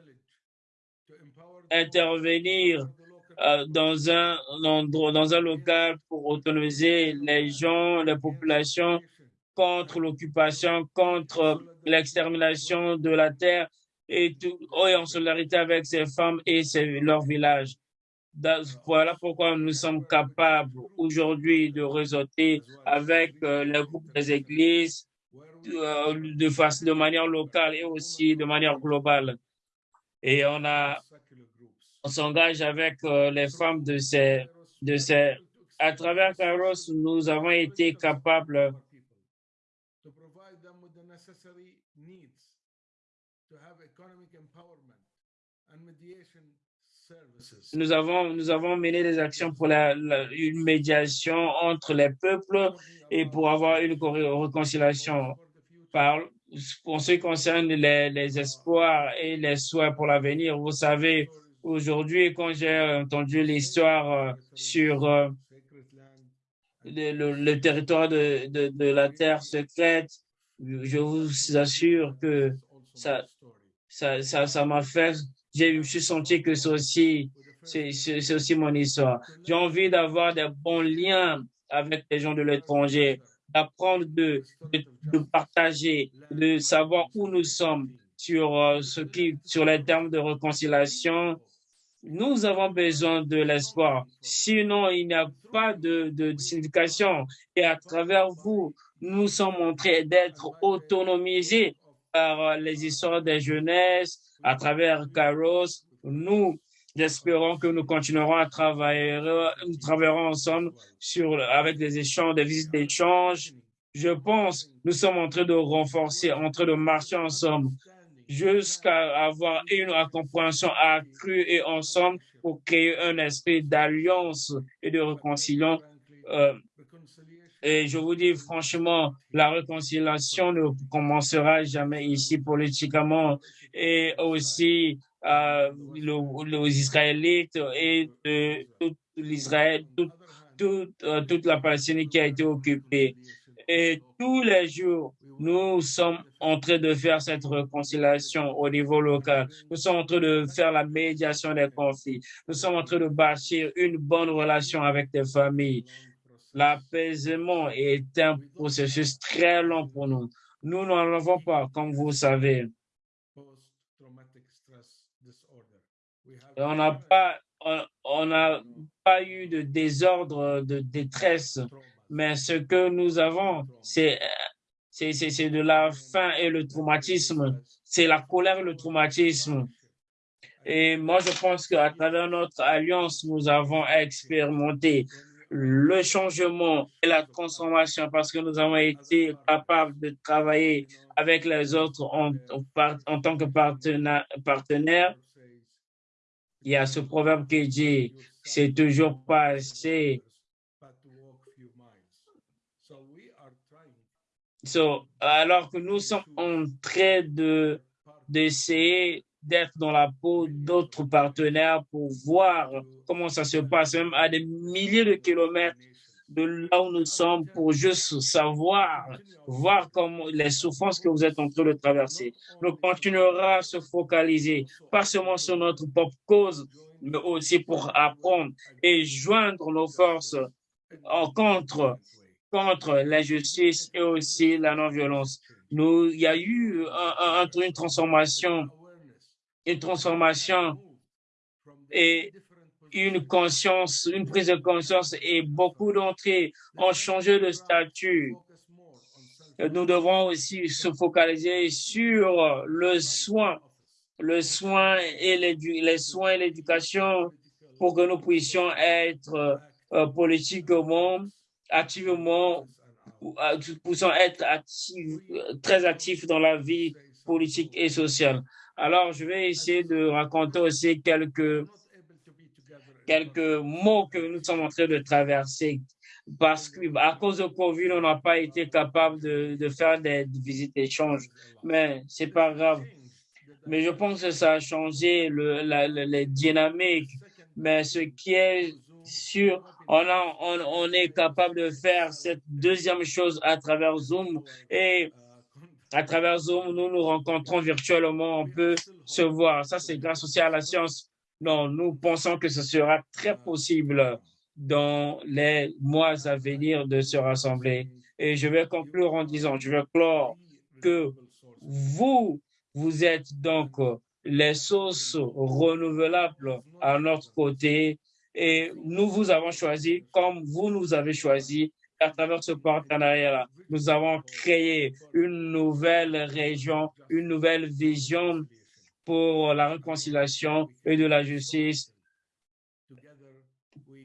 Speaker 1: intervenir euh, dans un endroit, dans un local pour autonomiser les gens, les populations contre l'occupation, contre l'extermination de la terre et, tout, et en solidarité avec ces femmes et ces, leur village. Voilà pourquoi nous sommes capables aujourd'hui de réseauter avec euh, les groupes des églises euh, de, façon, de manière locale et aussi de manière globale. Et on on s'engage avec euh, les femmes de ces, de ces, à travers Kairos, nous avons été capables nous avons, nous avons mené des actions pour la, une médiation entre les peuples et pour avoir une co- réconciliation. Par, en ce qui concerne les, les espoirs et les souhaits pour l'avenir, vous savez, aujourd'hui, quand j'ai entendu l'histoire euh, sur euh, le, territoire de, de, la terre secrète, je vous assure que ça, ça, ça, ça m'a fait, je me suis senti que c'est aussi, aussi mon histoire. J'ai envie d'avoir des bons liens avec les gens de l'étranger, d'apprendre de, de, de partager, de savoir où nous sommes sur euh, ce qui, sur les termes de réconciliation. Nous avons besoin de l'espoir. Sinon, il n'y a pas de, de signification. Et à travers vous, nous sommes train d'être autonomisés par les histoires des jeunesses, à travers Kairos. Nous espérons que nous continuerons à travailler, nous travaillerons ensemble sur, avec des échanges, des visites d'échange. Je pense, nous sommes en train de renforcer, en train de marcher ensemble jusqu'à avoir une compréhension accrue et ensemble pour créer un esprit d'alliance et de réconciliation. Euh, et je vous dis franchement, la réconciliation ne commencera jamais ici politiquement et aussi euh, le- les Israélites et de l'Israël, euh, toute la Palestine qui a été occupée. Et tous les jours, nous sommes en train de faire cette réconciliation au niveau local. Nous sommes en train de faire la médiation des conflits. Nous sommes en train de bâtir une bonne relation avec des familles. L'apaisement est un processus très long pour nous. Nous n'en avons pas, comme vous savez. On n'a pas, on- on pas eu de désordre, de détresse, mais ce que nous avons, c'est de la faim et le traumatisme. C'est la colère et le traumatisme. Et moi, je pense qu'à travers notre alliance, nous avons expérimenté le changement et la transformation parce que nous avons été capables de travailler avec les autres en, en tant que partenaire, partenaires. Il y a ce proverbe qui dit, c'est toujours pas assez. Alors que nous sommes en train de, d'essayer d'être dans la peau d'autres partenaires pour voir comment ça se passe, même à des milliers de kilomètres de là où nous sommes, pour juste savoir, voir comment les souffrances que vous êtes en train de traverser. Nous continuerons à se focaliser, pas seulement sur notre propre cause, mais aussi pour apprendre et joindre nos forces contre, contre l'injustice et aussi la non-violence. Il y a eu un- une transformation, une transformation et une conscience, une prise de conscience et beaucoup d'entre ont changé de statut. Nous devons aussi se focaliser sur le soin, le soin et les soins et l'éducation pour que nous puissions être euh, politiquement, activement, euh, puissions être très actifs dans la vie politique et sociale. Alors, je vais essayer de raconter aussi quelques, quelques mots que nous sommes en train de traverser parce que à cause de Covid, on n'a pas été capable de, de faire des visites d'échange. Mais c'est pas grave. Mais je pense que ça a changé le, la, les dynamiques. Mais ce qui est sûr, on, a, on, on est capable de faire cette deuxième chose à travers Zoom et à travers Zoom, nous nous rencontrons virtuellement, on peut se voir. Ça, c'est grâce aussi à la science. Non, nous pensons que ce sera très possible dans les mois à venir de se rassembler. Et je vais conclure en disant, je vais clore que vous, vous êtes donc les sources renouvelables à notre côté et nous vous avons choisi comme vous nous avez choisi à travers ce partenariat-là. Nous avons créé une nouvelle région, une nouvelle vision pour la réconciliation et de la justice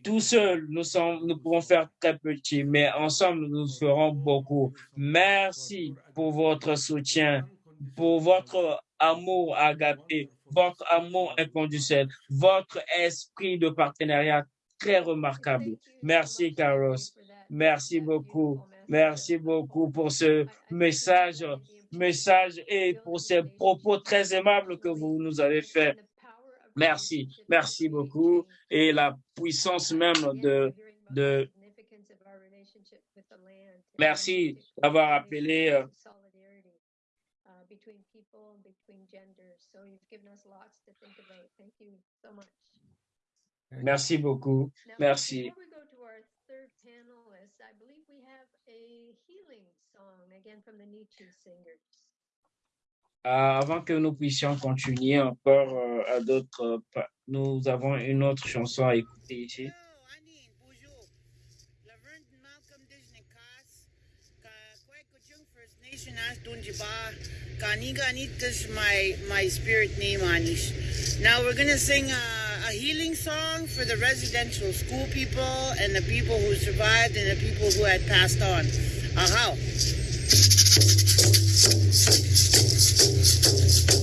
Speaker 1: tout seul, nous, sommes, nous pouvons faire très petit, mais ensemble, nous ferons beaucoup. Merci pour votre soutien, pour votre amour agapé, votre amour inconditionnel, votre esprit de partenariat très remarquable. Merci, Carlos. Merci beaucoup. Merci beaucoup pour ce message, message et pour ces propos très aimables que vous nous avez faits. Merci, merci beaucoup. Et la puissance même de, de merci d'avoir appelé euh, Merci beaucoup. Merci. Euh, avant que nous puissions continuer encore euh, à d'autres, euh, nous avons une autre chanson à écouter ici.
Speaker 8: my my spirit name Anish. Now we're gonna sing a, a healing song for the residential school people and the people who survived and the people who had passed on. Aha.
Speaker 5: Thank you.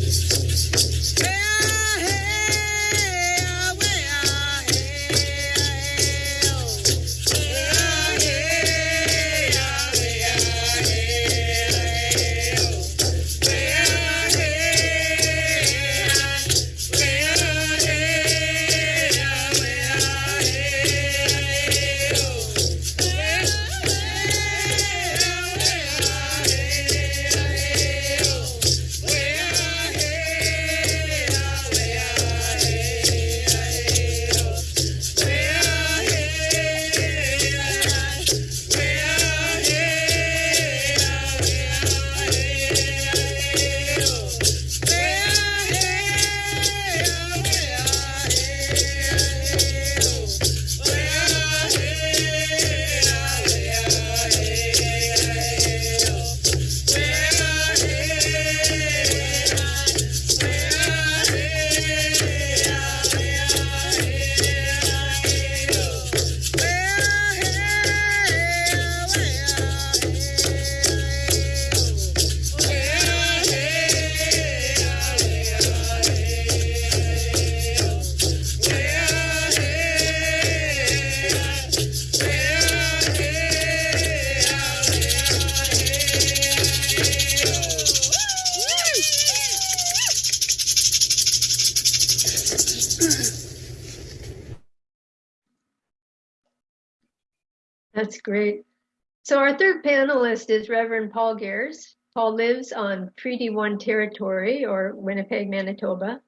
Speaker 5: Third panelist is Reverend Paul Gears. Paul lives on Treaty One territory or Winnipeg, Manitoba.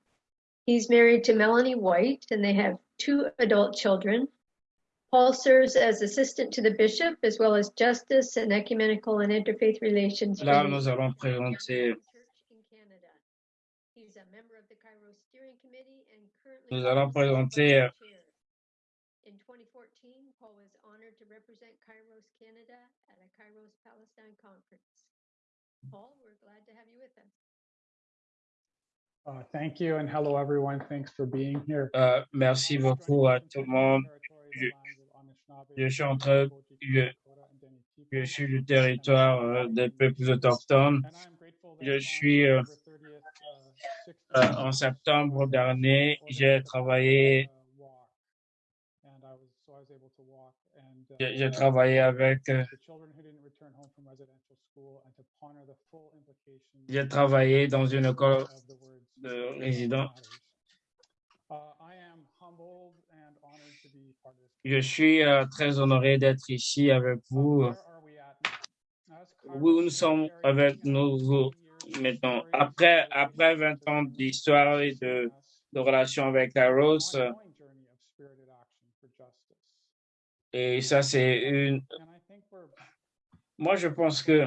Speaker 5: He's married to Melanie White and they have two adult children. Paul serves as assistant to the bishop as well as justice and ecumenical and interfaith relations.
Speaker 1: Là, nous allons présenter,
Speaker 5: Church in Canada.
Speaker 9: Uh, thank you and hello everyone. Thanks for being here.
Speaker 1: merci beaucoup à tout le monde. Je, je suis en train, je, je suis du territoire euh, des peuples autochtones. Je suis euh, euh, en septembre dernier, j'ai travaillé, j'ai travaillé avec, j'ai travaillé dans une école de résidents. Je suis euh, très honoré d'être ici avec vous. Où nous sommes avec nous maintenant. Après, après 20 ans d'histoire et de, de relation avec Kairos, euh, et ça, c'est une. Moi, je pense que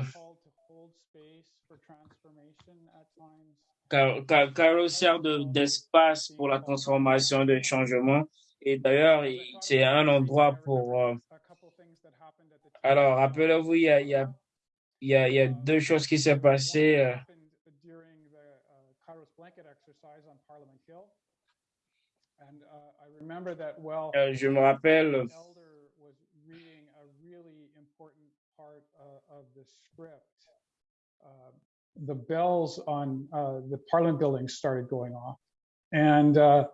Speaker 1: Car- Car- Kairos sert de- d'espace pour la transformation, de changement. Et d'ailleurs, il- c'est un endroit pour. euh, Alors, rappelez-vous, il y a, y, a, y, a, deux choses qui s'est passées. euh,
Speaker 9: uh,
Speaker 1: euh, je me rappelle,
Speaker 9: the elder was reading a really important part uh, of the script. Uh, the bells on uh, the Parliament building started going off, and uh,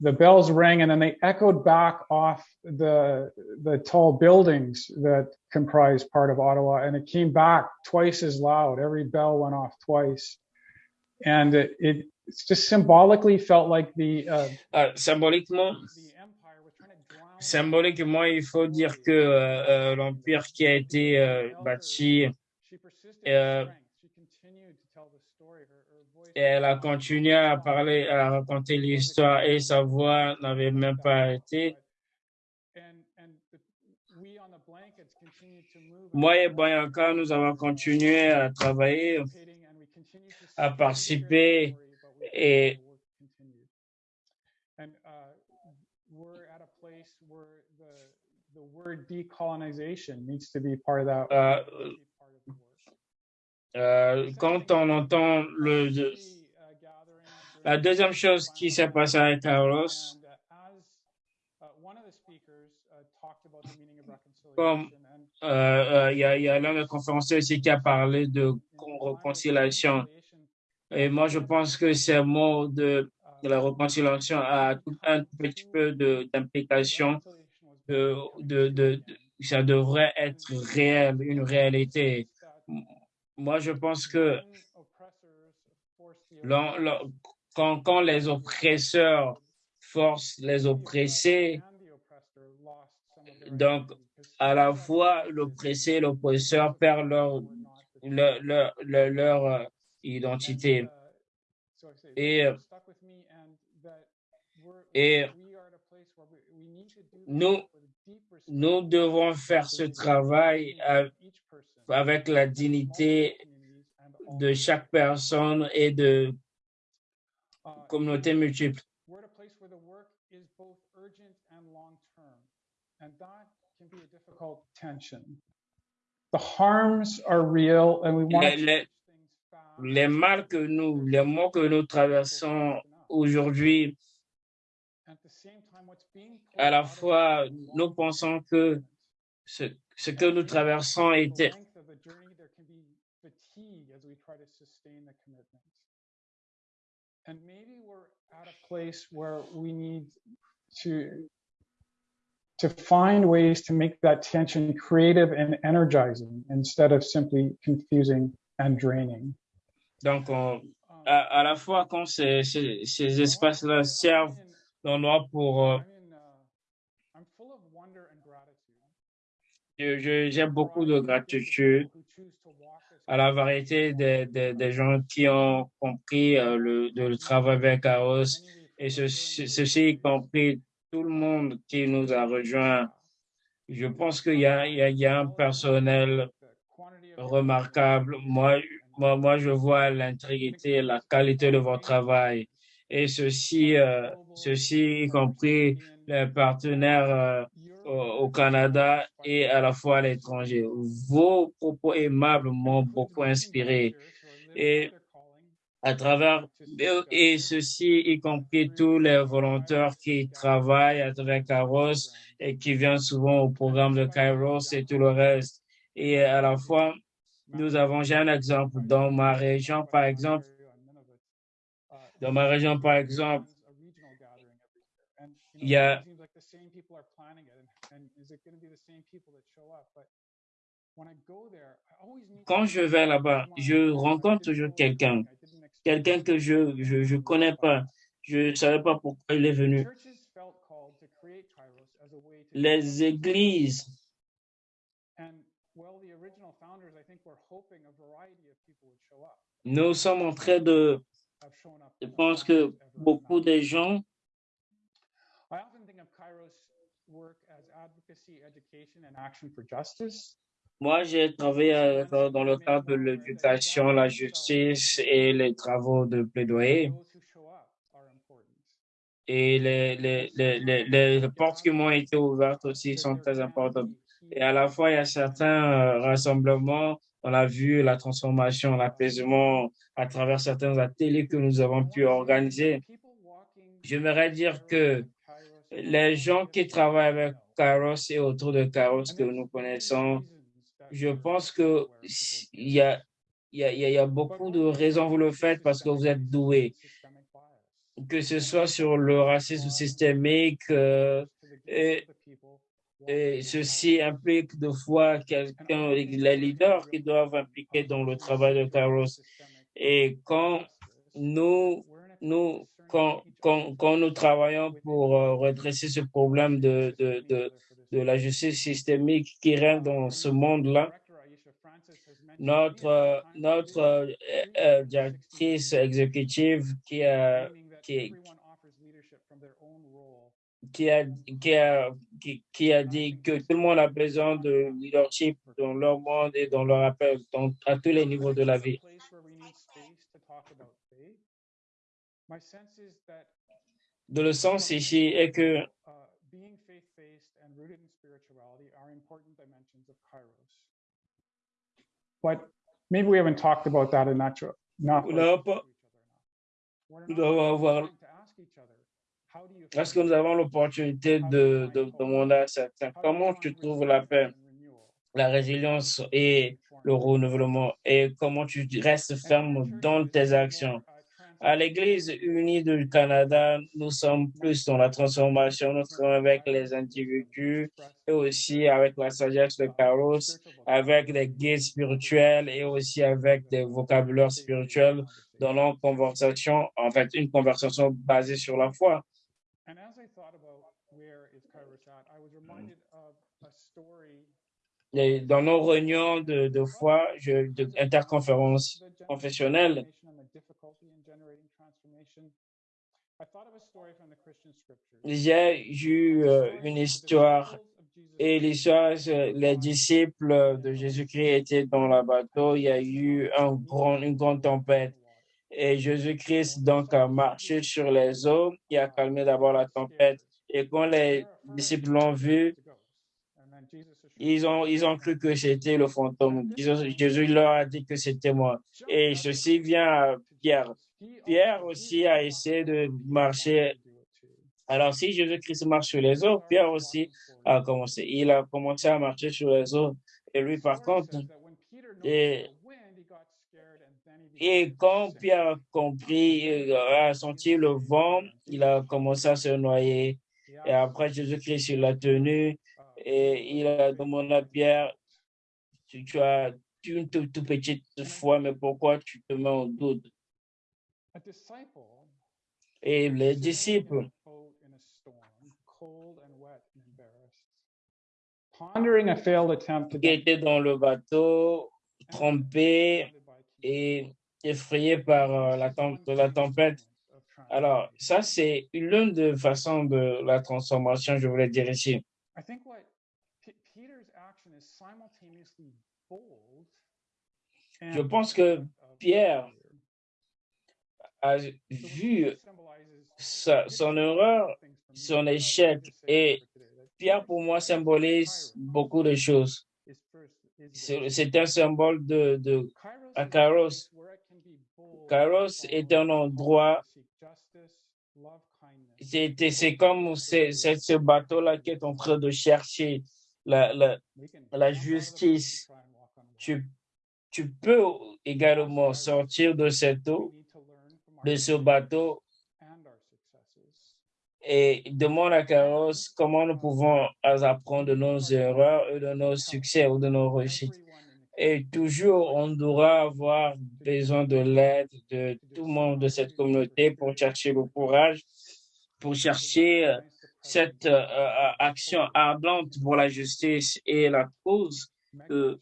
Speaker 9: the bells rang, and then they echoed back off the the tall buildings that comprise part of Ottawa, and it came back twice as loud. Every bell went off twice, and it, it just symbolically felt like the uh,
Speaker 1: ah, symboliquement, symboliquement, il faut dire que euh, euh, l'empire qui a été euh, bâti, euh, et elle a continué à parler, à raconter l'histoire et sa voix n'avait même pas arrêté. Moi et Bianca, nous avons continué à travailler, à participer et euh, quand on entend la deuxième chose qui s'est passée avec Carlos, comme euh, euh, il y a, l'un des conférenciers aussi qui a parlé de con- réconciliation. Et moi, je pense que ces mots de, de la réconciliation a tout un petit peu d'implication, de- ça devrait être réel, une réalité. Moi, je pense que quand, quand les oppresseurs forcent les oppressés, donc à la fois l'oppressé et l'oppresseur perdent leur, leur, leur, identité. Et, euh, et nous, nous devons faire ce travail avec la dignité de chaque personne et de communautés multiples.
Speaker 9: we're at a place where the work is both urgent and long term. And that can be a difficult tension. The harms are real and we want
Speaker 1: Les,
Speaker 9: to
Speaker 1: les, les mal que nous, les maux que nous traversons aujourd'hui, à la fois, nous pensons que ce, ce que nous traversons était,
Speaker 9: fatigue as we try to sustain the commitment. And maybe we're at a place where we need to to find ways to make that tension creative and energizing instead of simply confusing and draining.
Speaker 1: donc, on- um, à, à la fois quand ces, ces, ces espaces-là servent d'endroit pour, euh, uh,
Speaker 9: I'm full of wonder and gratitude.
Speaker 1: je- je- j'ai beaucoup de gratitude à la variété des, des, gens qui ont compris euh, le, le travail avec Chaos et ce- ce- ceci y compris tout le monde qui nous a rejoints. Je pense qu'il y y a un personnel remarquable. Moi, moi, moi, je vois l'intégrité, la qualité de votre travail. Et ceci, euh, ceci y compris les partenaires euh, au, Canada et à la fois à l'étranger. Vos propos aimables m'ont beaucoup inspiré. Et à travers, et ceci y compris tous les volontaires qui travaillent avec Kairos et qui viennent souvent au programme de Kairos et tout le reste. Et à la fois, nous avons, j'ai un exemple dans ma région, par exemple, Dans ma région, par exemple, il y a quand je vais là-bas, je rencontre toujours quelqu'un, quelqu'un que je je je connais pas. Je ne savais pas pourquoi il est venu. Les églises. Nous sommes en train de, je pense que beaucoup de gens moi, j'ai travaillé euh, dans le cadre de l'éducation, la justice et les travaux de plaidoyer. Et les, les, les, les, les portes qui m'ont été ouvertes aussi sont très importantes. Et à la fois, il y a certains euh, rassemblements, on a vu la transformation, l'apaisement à travers certains ateliers que nous avons pu organiser. J'aimerais dire que les gens qui travaillent avec Kairos et autour de Kairos que nous connaissons, je pense que il y a, y a, beaucoup de raisons vous le faites parce que vous êtes doués. Que ce soit sur le racisme systémique, euh, et ceci implique de fois quelqu'un, les leaders qui doivent impliquer dans le travail de Kairos. Et quand nous, nous, quand, nous travaillons pour euh, redresser ce problème de, la justice systémique qui règne dans ce monde-là, notre, euh, euh, directrice exécutive qui a, dit que tout le monde a besoin de leadership dans leur monde et dans leur appel, à tous les niveaux de la vie. De le sens ici est que
Speaker 9: being faith-based and rooted in spirituality are important dimensions of Kairos. But maybe we haven't talked about that enough. enough
Speaker 1: Nous devons avoir, est-ce que nous avons l'opportunité de, de demander à certains comment tu trouves la paix, la résilience et le renouvellement? Et comment tu restes ferme dans tes actions? À l'Église unie du Canada, nous sommes plus dans la transformation, nous travaillons avec les individus et aussi avec la sagesse de Carlos, avec des guides spirituels et aussi avec des vocabulaires spirituels dans nos conversations, en fait, une conversation basée sur la foi.
Speaker 9: And as I thought about where is Kairos at, I was reminded of a story
Speaker 1: Et dans nos réunions de, de foi, je, de interconférences confessionnelles, j'ai eu euh, une histoire et l'histoire, c'est les disciples de Jésus-Christ étaient dans le bateau, il y a eu un grand, une grande tempête. Et Jésus-Christ donc a marché sur les eaux, il a calmé d'abord la tempête. Et quand les disciples l'ont vu, ils ont, ils ont cru que c'était le fantôme. Jésus, leur a dit que c'était moi. Et ceci vient à Pierre. Pierre aussi a essayé de marcher. Alors, si Jésus-Christ marche sur les eaux, Pierre aussi a commencé. Il a commencé à marcher sur les eaux. Et lui, par contre, et, et quand Pierre a compris, a senti le vent, il a commencé à se noyer. Et après, Jésus-Christ, l'a tenu et il a demandé à Pierre, tu, tu as une toute, toute petite foi, mais pourquoi tu te mets en doute? Et les disciples,
Speaker 9: pondering a failed attempt to
Speaker 1: qui étaient dans le bateau, trompés et effrayés par euh, la tempête. Alors, ça, c'est l'une des façons de la transformation, je voulais dire ici.
Speaker 9: I think what P- Peter's action is simultaneously bold
Speaker 1: Je pense que Pierre a vu sa, son erreur, son échec. Et Pierre, pour moi, symbolise beaucoup de choses. C'est un symbole de, de à Kairos. Kairos est un endroit, c'est comme c'est ce bateau-là qui est en train de chercher la, la, la justice. Tu, tu peux également sortir de cette eau de ce bateau et demande à Carlos comment nous pouvons apprendre de nos erreurs et de nos succès ou de nos réussites. Et toujours, on devra avoir besoin de l'aide de tout le monde de cette communauté pour chercher le courage, pour chercher cette euh, euh, action ardente pour la justice et la cause. Euh,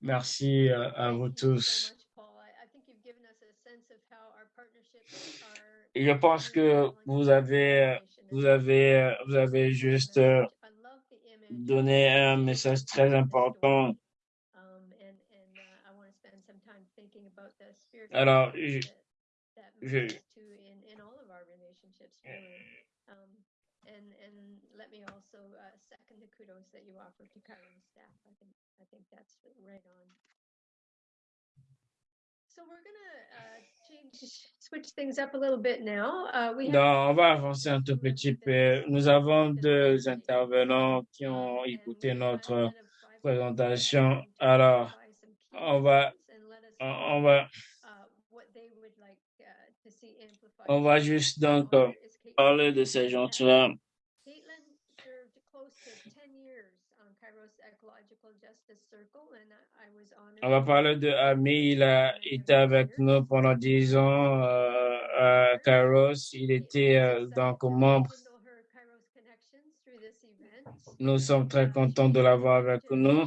Speaker 9: Merci.
Speaker 1: Euh, à vous tous. je pense que vous avez, vous avez, vous avez juste donné un message très important.
Speaker 5: Um, and, and uh, I want to spend some time thinking about the spiritual
Speaker 1: Alors,
Speaker 5: qualities
Speaker 1: je-
Speaker 5: that, that
Speaker 1: je-
Speaker 5: matters too in, in all of our relationships, really. Um, and, and let me also uh, second the kudos that you offer to staff. I think, I think that's right on. So we're gonna uh, change, switch things up a little bit now. Uh, we have
Speaker 1: Non, on va avancer un tout petit peu. Nous avons deux intervenants qui ont écouté notre présentation. Alors, on va, on on juste donc parler de ces gens-là.
Speaker 5: Caitlin served close to ten years on Kairos Ecological Justice Circle and I I was honored.
Speaker 1: On va parler de Ami. Il a été avec nous pendant dix ans euh, à Kairos. Il était euh, donc membre. Nous sommes très contents de l'avoir avec nous.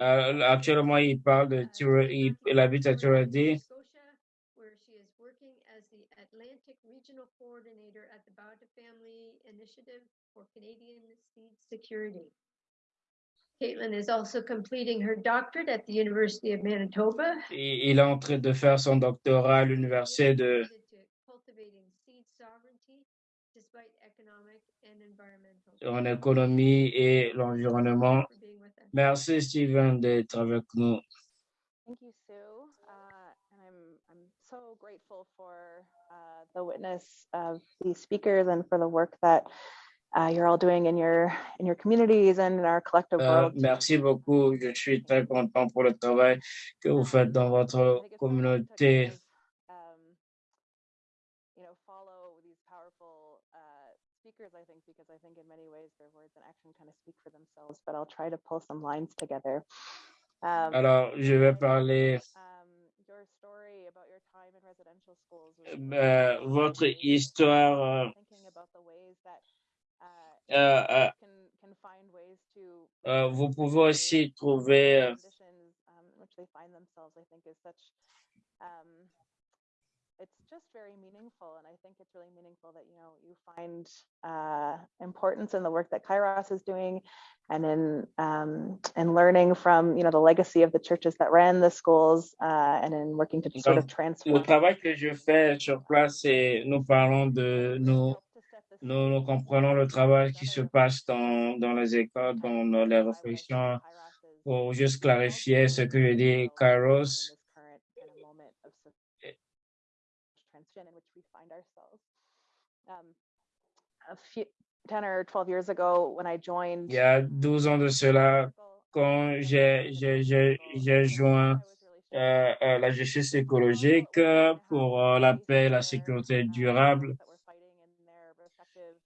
Speaker 5: Uh,
Speaker 1: Euh, actuellement, il parle de il, il habite à
Speaker 5: Territory, Caitlin is also completing her doctorate at the University of Manitoba.
Speaker 1: Il, il est en train de faire son doctorat à l'université de,
Speaker 5: Committed to cultivating seed sovereignty despite economic and environmental
Speaker 1: en économie et l'environnement.
Speaker 5: for being with us.
Speaker 1: Merci, Steven, d'être avec nous.
Speaker 10: Thank you, Sue. Uh, and I'm, I'm so grateful for uh, the witness of these speakers and for the work that uh, you're all doing in your in your communities and in our collective
Speaker 1: Euh,
Speaker 10: world.
Speaker 1: merci beaucoup. Je suis très content pour le travail que vous faites dans votre
Speaker 10: important to
Speaker 1: communauté.
Speaker 10: um, you know, follow these powerful uh, speakers, I think, because I think in many ways their words and action kind of speak for themselves, but I'll try to pull some lines together. Um,
Speaker 1: Alors, je vais parler.
Speaker 10: um, your story about your time in residential schools
Speaker 1: Euh, votre histoire
Speaker 10: is such um, it's just very meaningful, and I think it's really meaningful that you know you find uh, importance in the work that Kairos is doing, and in um, and learning from you know the legacy of the churches that ran the schools, uh, and in working to sort of
Speaker 1: Donc, le
Speaker 10: transform.
Speaker 1: travail que je fais sur place, c'est nous parlons de nous, nous, comprenons le travail qui se passe dans, dans les écoles, dans les réflexions, pour juste clarifier ce que je dis, Kairos.
Speaker 10: this current kind of moment of so- transition in which we find ourselves. A few, 10 or 12 years ago, when I joined,
Speaker 1: Il y a
Speaker 10: um,
Speaker 1: 12 ans de cela, quand j'ai, joint euh, euh, la justice écologique pour euh, la paix et la sécurité durable.
Speaker 10: that were fighting in their respective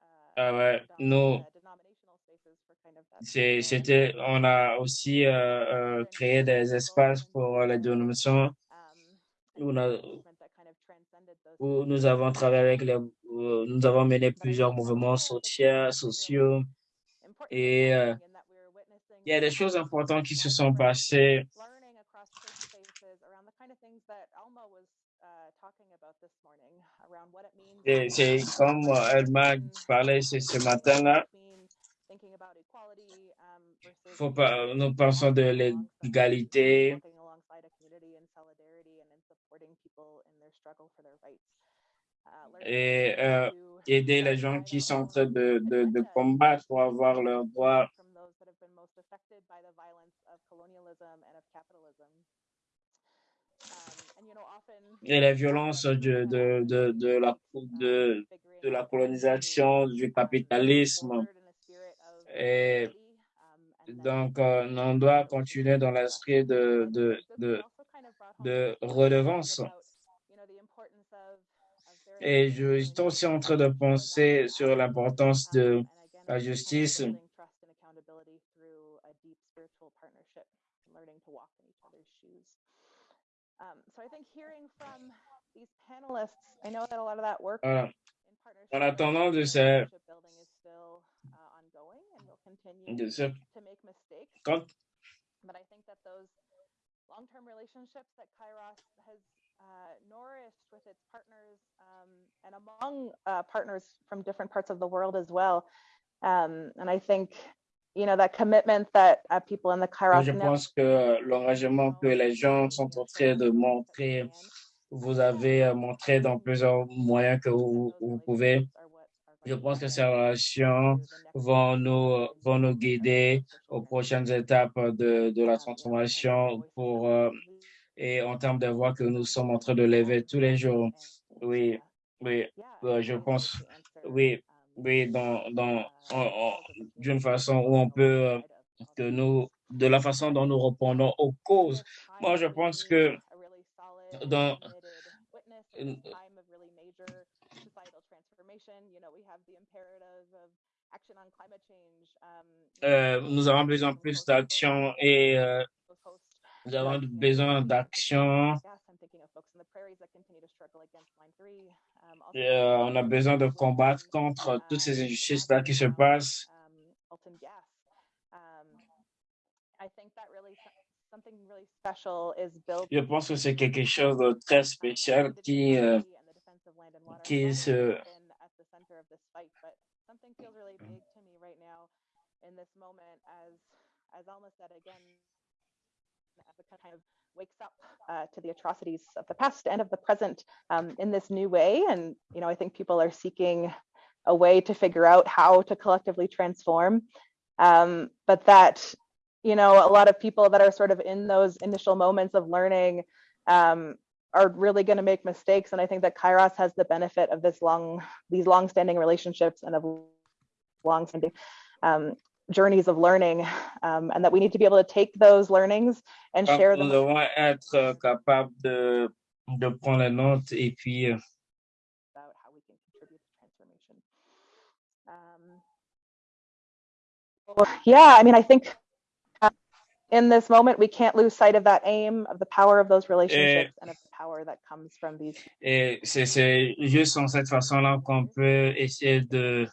Speaker 10: uh,
Speaker 1: Ah ouais, nous, c'est, c'était, on a aussi euh, euh, créé des espaces pour euh, les dénominations
Speaker 10: um, and
Speaker 1: où, on a-
Speaker 10: movement that kind of transcended those
Speaker 1: où nous avons travaillé avec les, où nous avons mené plusieurs mouvements sociaux, sociaux.
Speaker 10: important
Speaker 1: et euh, il y a des
Speaker 10: this
Speaker 1: choses importantes qui se sont passées.
Speaker 10: learning across church spaces around the kind of things that Alma was uh, talking about this morning, around what it means
Speaker 1: Et c'est comme elle m'a parlé ce, matin-là. nous pensons de l'égalité et euh, aider les gens qui sont en train de, de, de
Speaker 10: agenda
Speaker 1: combattre pour avoir leurs droits. Et les violences de, de, de, de, la, de, de la colonisation, du capitalisme et
Speaker 10: um,
Speaker 1: Donc, euh, on doit continuer dans l'esprit de, de, de, de redevance. Et je suis aussi en train de penser sur l'importance de la justice. Voilà. En attendant de ces, de ce, quand,
Speaker 10: But I think that those long-term relationships that Kairos has uh, nourished with its partners um, and among uh, partners from different parts of the world as well. Um, and I think, you know, that commitment that uh, people in the Kairos
Speaker 1: je pense que l'engagement que les gens sont en train de montrer, vous avez montré dans plusieurs moyens que vous, vous pouvez. Je pense que ces relations vont nous, vont nous guider aux prochaines étapes de, de la transformation pour, euh, et en termes de voix que nous sommes en train de lever tous les jours. Oui, oui, euh, je pense, oui, oui, dans, dans, d'une façon où on peut, euh, que nous, de la façon dont nous répondons aux causes. Moi, je pense que dans, euh, nous avons besoin plus d'action et euh, nous avons besoin d'action. Euh, on a besoin de combattre contre toutes ces injustices-là qui se passent. Je pense que c'est quelque chose de très spécial qui, euh, qui se it kind of wakes up uh, to the atrocities of the past and of the present um, in this new way and you know I think people are seeking a way to figure out how to collectively transform um, but that you know a lot of people that are sort of in those initial moments of learning um, are really going to make mistakes. And I think that Kairos has the benefit of this long, these long-standing relationships and of long-standing um, journeys of learning, um, and that we need to be able to take those learnings and Donc,
Speaker 10: share
Speaker 1: nous
Speaker 10: them.
Speaker 1: devons être capables de, de prendre les notes et puis euh,
Speaker 10: About how we can contribute to transformation. Um, yeah, I mean, I think in this moment we can't lose sight of that aim, of the power of those relationships, and of the power that comes from these.
Speaker 1: Et c'est c'est juste en cette façon-là qu'on peut essayer de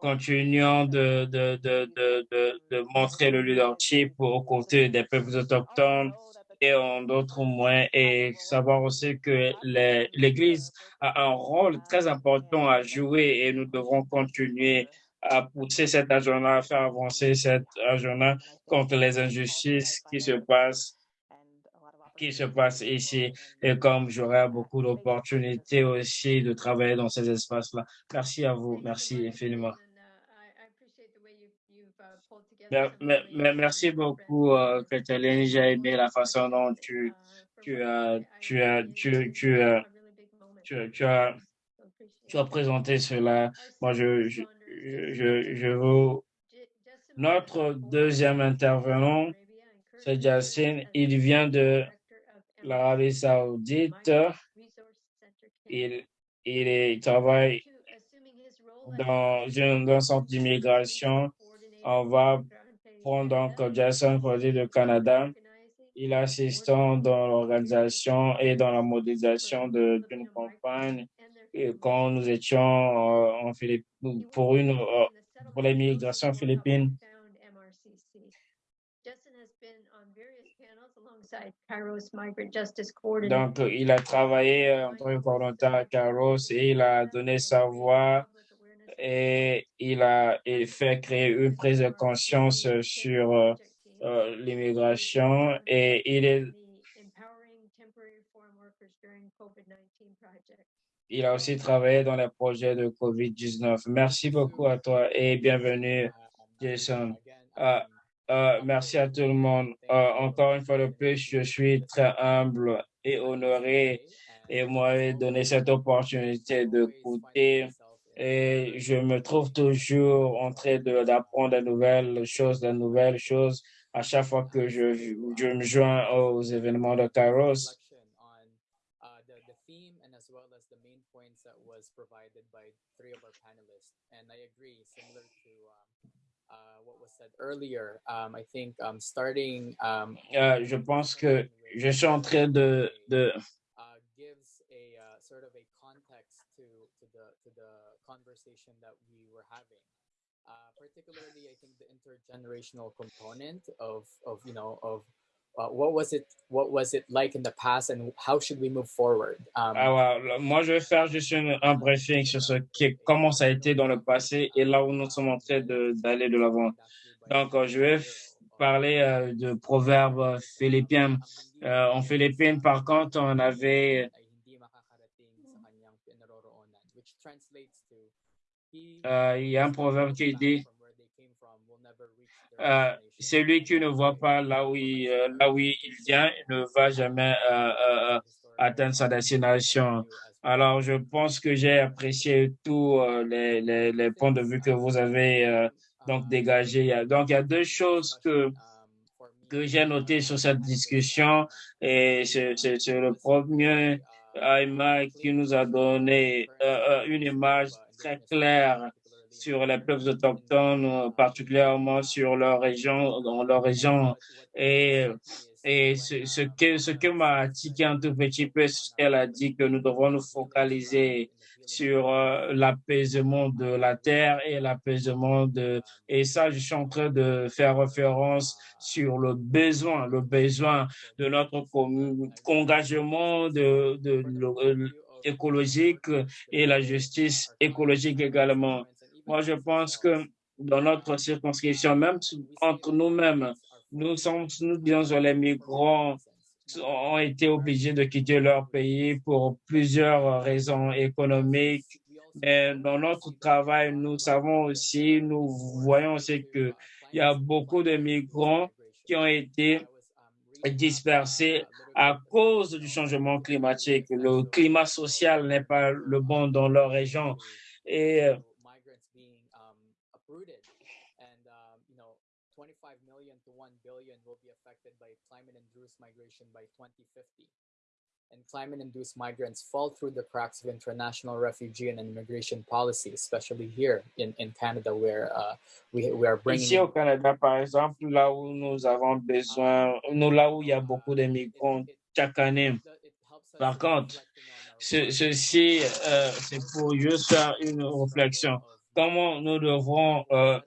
Speaker 1: continuer de, de, de, de, montrer le leadership aux côtés des peuples autochtones et en d'autres moyens et savoir aussi que l'Église a un rôle très important à jouer et nous devrons continuer à pousser cet agenda, à faire avancer cet agenda contre les injustices qui se passent qui se passe ici et comme j'aurai beaucoup d'opportunités aussi de travailler dans ces espaces-là. Merci à vous. Merci infiniment. Mer- mer- mer- Merci beaucoup, euh, Catherine. J'ai aimé la façon dont tu, tu as, tu as, tu, tu as, tu, as- présenté cela. Moi, je, je, je, je vous, notre deuxième intervenant, c'est Justin. Il vient de l'Arabie Saoudite. Il, il, travaille dans un, dans un centre d'immigration. On va prendre donc Jason Cody du Canada. Il est assistant dans l'organisation et dans la modélisation d'une campagne quand nous étions euh, en Philippines pour une euh, pour l'immigration philippine. Donc, il a travaillé euh, en tant que coordonnateur à Caros et il a donné sa voix et il a fait créer une prise de conscience sur euh, euh, l'immigration et il est il a aussi travaillé dans les projets de COVID-19. Merci beaucoup à toi et bienvenue, Jason. Euh, euh, merci à tout le monde. Euh, encore une fois de plus, je suis très humble et honoré et moi donner cette opportunité d'écouter et je me trouve toujours en train d'apprendre de nouvelles choses, de nouvelles choses à chaque fois que je, je me joins aux événements de Kairos.
Speaker 11: What was said earlier, um, I think um, starting. Um,
Speaker 1: uh, je pense que je suis en train de. de
Speaker 11: uh, gives a uh, sort of a context to, to, the, to the conversation that we were having. Uh, particularly, I think the intergenerational component of, of you know, of uh, what was it what was it like in the past and how should we move forward? Um,
Speaker 1: ah, ouais. moi je vais faire juste un briefing sur ce qui comment ça a été dans le passé et là où nous sommes en train d'aller de l'avant donc je vais parler euh, de proverbes philippiens euh, en Philippines par contre on avait euh, il y a un proverbe qui dit euh, celui qui ne voit pas là où il, euh, là où il vient ne va jamais euh, atteindre sa destination. Alors, je pense que j'ai apprécié tous les, les, les, points de vue que vous avez donc dégagés. Donc, il y a deux choses que que j'ai noté sur cette discussion et c'est le premier Aima qui nous a donné une image très claire sur les peuples autochtones, euh, particulièrement sur leur région, dans leur région. Et, et ce, que, ce que m'a tiqué un tout petit peu, ce qu'elle a dit que nous devons nous focaliser sur euh, l'apaisement de la terre et l'apaisement de et ça je suis en train de faire référence sur le besoin le besoin de notre engagement de, de euh, écologique et la justice écologique également moi, je pense que dans notre circonscription, même entre nous-mêmes, nous sommes, nous disons, les migrants ont été obligés de quitter leur pays pour plusieurs raisons économiques. Mais dans notre travail, nous savons aussi, nous voyons aussi qu'il y a beaucoup de migrants qui ont été dispersés à cause du changement climatique. Le climat social n'est pas le bon dans leur région. Et
Speaker 11: migration by 2050. And climate-induced migrants fall through the cracks of international refugee and immigration policy, especially here in, in Canada, where uh, we, we are bringing...
Speaker 1: Ici au Canada, par exemple, là où nous avons besoin, nous, là où il y a beaucoup de migrants chaque année. Par contre, ce, ceci, euh, c'est pour juste faire une réflexion. Comment nous devrons euh,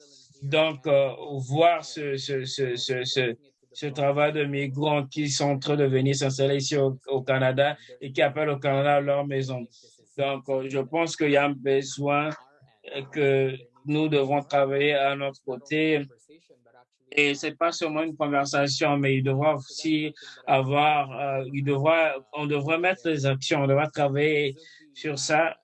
Speaker 1: donc euh, voir ce, ce, ce, ce, ce travail de migrants qui sont en train de venir s'installer ici au, Canada et qui appellent au Canada leur maison. Donc, euh, je pense qu'il y a un besoin que nous devons travailler à notre côté. Et c'est pas seulement une conversation, mais il devra aussi avoir, euh, il on devrait mettre des actions, on devra travailler sur ça.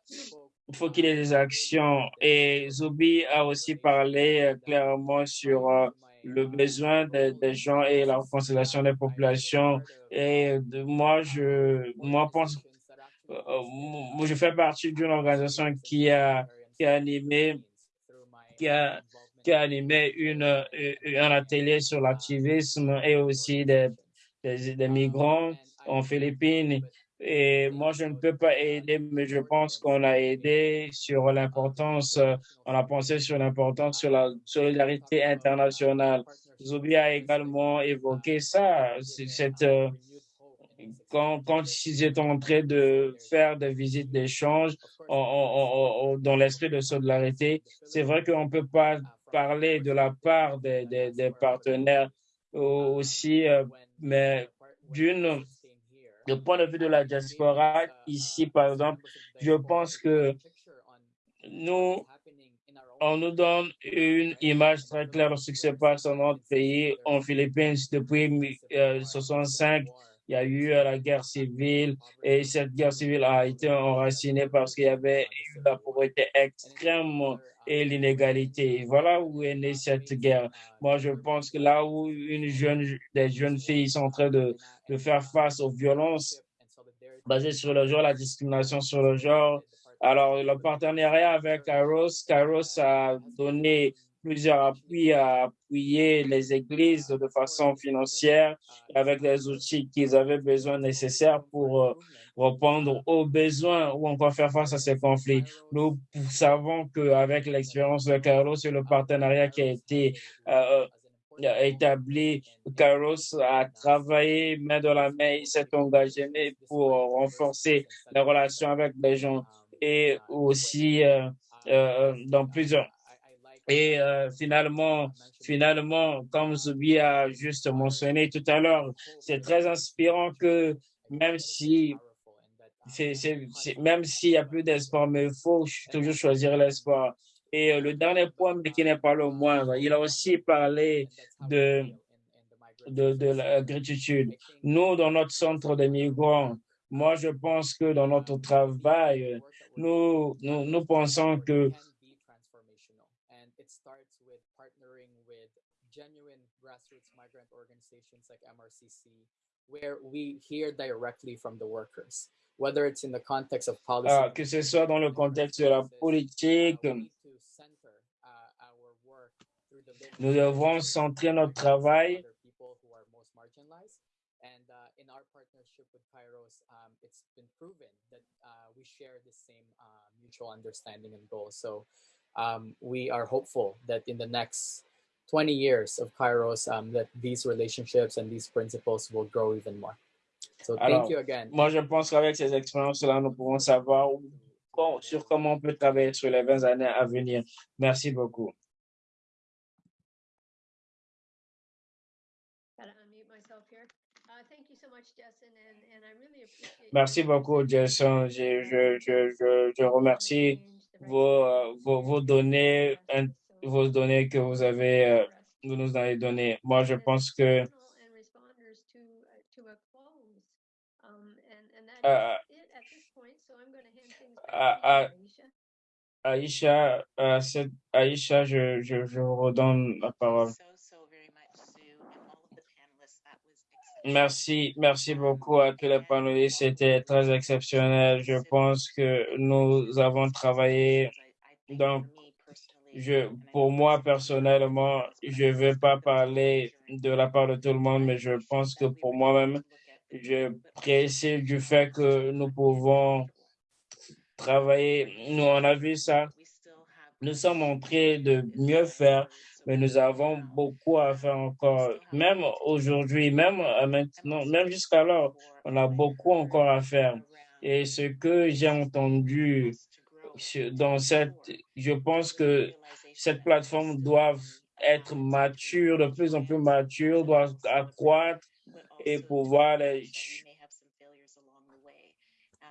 Speaker 1: Il faut qu'il y ait des actions. Et Zubi a aussi parlé euh, clairement sur le besoin des, gens et la constellation des populations. Et moi, je, moi, pense, euh, je fais partie d'une organisation qui a, qui animé, qui a, qui animé une, un atelier sur l'activisme et aussi des, des migrants en Philippines. Et moi, je ne peux pas aider, mais je pense qu'on a aidé sur l'importance, euh, on a pensé sur l'importance sur la solidarité internationale. Zoubi a également évoqué ça, cette, euh, quand, quand ils étaient en train de faire des visites d'échange dans l'esprit de solidarité, c'est vrai qu'on ne peut pas parler de la part des, partenaires aussi, euh, mais d'une du point de vue de la diaspora, ici, par exemple, je pense que nous, on nous donne une image très claire de ce qui se passe dans notre pays, en Philippines, depuis 1965. Euh, il y a eu euh, la guerre civile et cette guerre civile a été enracinée parce qu'il y avait eu la pauvreté extrême et l'inégalité. Voilà où est née cette guerre. Moi, je pense que là où une jeune, des jeunes filles sont en train de, de faire face aux violences basées sur le genre, la discrimination sur le genre, Alors, le partenariat avec Kairos, Kairos a donné plusieurs appuis à appuyer les églises de façon financière avec les outils qu'ils avaient besoin nécessaires pour euh, répondre aux besoins ou encore faire face à ces conflits. Nous savons qu'avec l'expérience de Kairos et le partenariat qui a été euh, établi, Kairos a travaillé main dans la main, il s'est engagé pour renforcer les relations avec les gens et aussi euh, dans plusieurs. Et euh, finalement, finalement, comme Zubi a juste mentionné tout à l'heure, c'est très inspirant que même si c'est, même s'il y a plus d'espoir, mais il faut toujours choisir l'espoir. Et le dernier point, mais qui n'est pas le moindre, il a aussi parlé de, de, de la gratitude. Nous, dans notre centre de migrants, moi, je pense que dans notre travail, nous, nous, nous pensons que
Speaker 11: grassroots migrant organizations like MRCC, where we hear directly from the workers, whether it's in the context of policy.
Speaker 1: Ah, que ce soit dans le contexte de la politique, nous devons centrer notre travail People who are most marginalized,
Speaker 11: And uh, in our partnership with Kairos, um, it's been proven that uh, we share the same uh, mutual understanding and goals. So um, we are hopeful that in the next 20 years of Kairos, um, that these relationships and these principles will grow even more. So thank
Speaker 1: Alors,
Speaker 11: you again.
Speaker 1: moi, je pense qu'avec ces expériences-là, nous pouvons savoir où- sur comment on peut travailler sur les 20 années à venir. Merci beaucoup.
Speaker 5: Gotta unmute myself here. Thank you so much, Justin, and, and I really appreciate.
Speaker 1: Merci beaucoup, Jason. Je, je, je, je, je remercie vos, euh, vos, vos données, vos données que vous avez, euh, vous nous avez données. Moi, je pense que
Speaker 5: to, uh. Um,
Speaker 1: euh, à-
Speaker 5: you,
Speaker 1: à-
Speaker 5: Aisha.
Speaker 1: Aïcha, euh, Aïcha, je, je, je vous redonne la parole. Merci, merci beaucoup à tous les panélistes. C'était très exceptionnel. Je pense que nous avons travaillé. Donc, je, pour moi personnellement, je ne vais pas parler de la part de tout le monde, mais je pense que pour moi-même, je précise du fait que nous pouvons travailler. Nous, on a vu ça. Nous sommes en train de mieux faire, mais nous avons beaucoup à faire encore. Même aujourd'hui, même euh, maintenant, même jusqu'alors, on a beaucoup encore à faire. Et ce que j'ai entendu dans cette, je pense que cette plateforme doit être mature, de plus en plus mature, doit accroître et pouvoir les,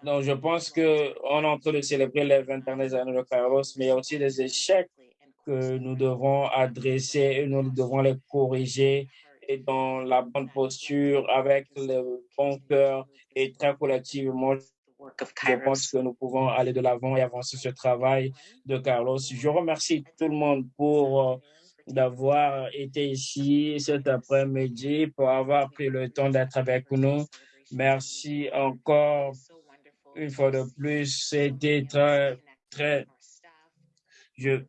Speaker 1: donc, je pense que on est en train de célébrer les 20 dernières années de Carlos, mais il y a aussi des échecs que nous devons adresser et nous devons les corriger et dans la bonne posture, avec le bon cœur et très collectivement. Je pense que nous pouvons aller de l'avant et avancer ce travail de Carlos. Je remercie tout le monde pour euh, d'avoir été ici cet après-midi, pour avoir pris le temps d'être avec nous. Merci encore une fois de plus. C'était très, très, je,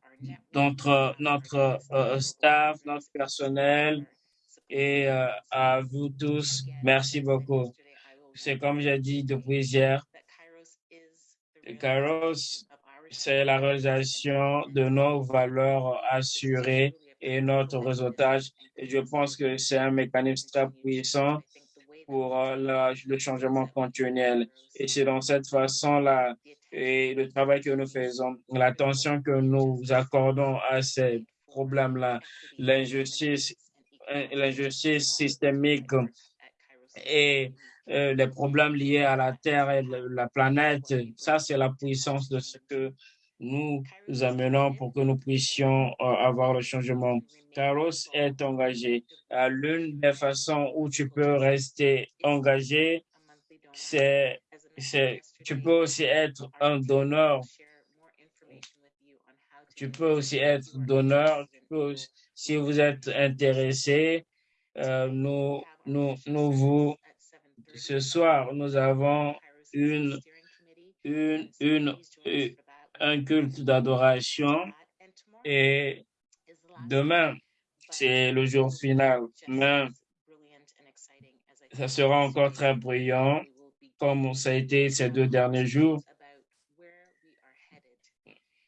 Speaker 1: notre, notre euh, staff, notre personnel et euh, à vous tous, merci beaucoup. C'est comme j'ai dit depuis hier, Kairos, c'est la réalisation de nos valeurs assurées et notre réseautage. Et je pense que c'est un mécanisme très puissant pour euh, le changement continuel. Et c'est dans cette façon-là et le travail que nous faisons, l'attention que nous accordons à ces problèmes-là, l'injustice, euh, l'injustice systémique et euh, les problèmes liés à la Terre et la planète, ça c'est la puissance de ce que nous amenons pour que nous puissions euh, avoir le changement. Carlos est engagé. L'une des façons où tu peux rester engagé, c'est, c'est, tu peux aussi être un donneur. Tu peux aussi être donneur. Si vous êtes intéressé, euh, nous, nous, nous vous, ce soir, nous avons une,
Speaker 3: une, une, un culte d'adoration et demain, c'est le jour final. Mais ça sera encore très brillant comme ça a été ces deux derniers jours.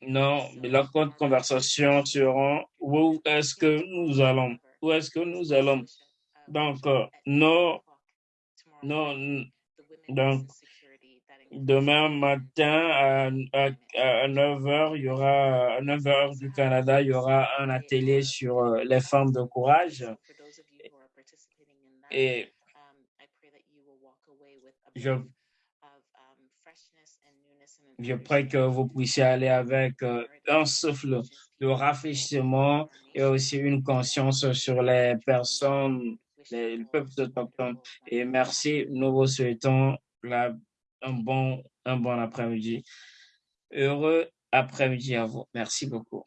Speaker 3: Non, mais la conversation sera où est-ce que nous allons? Où est-ce que nous allons? Donc, non, non, donc, demain matin à, à, 9 h, il y aura, à 9 h du Canada, il y aura un atelier sur euh, les femmes de courage. Et je, je prie que vous puissiez aller avec euh, un souffle de rafraîchissement et aussi une conscience sur les personnes, les, le peuple autochtone. Et merci, nous vous souhaitons un bon, un bon après-midi. Heureux après-midi à vous. Merci beaucoup.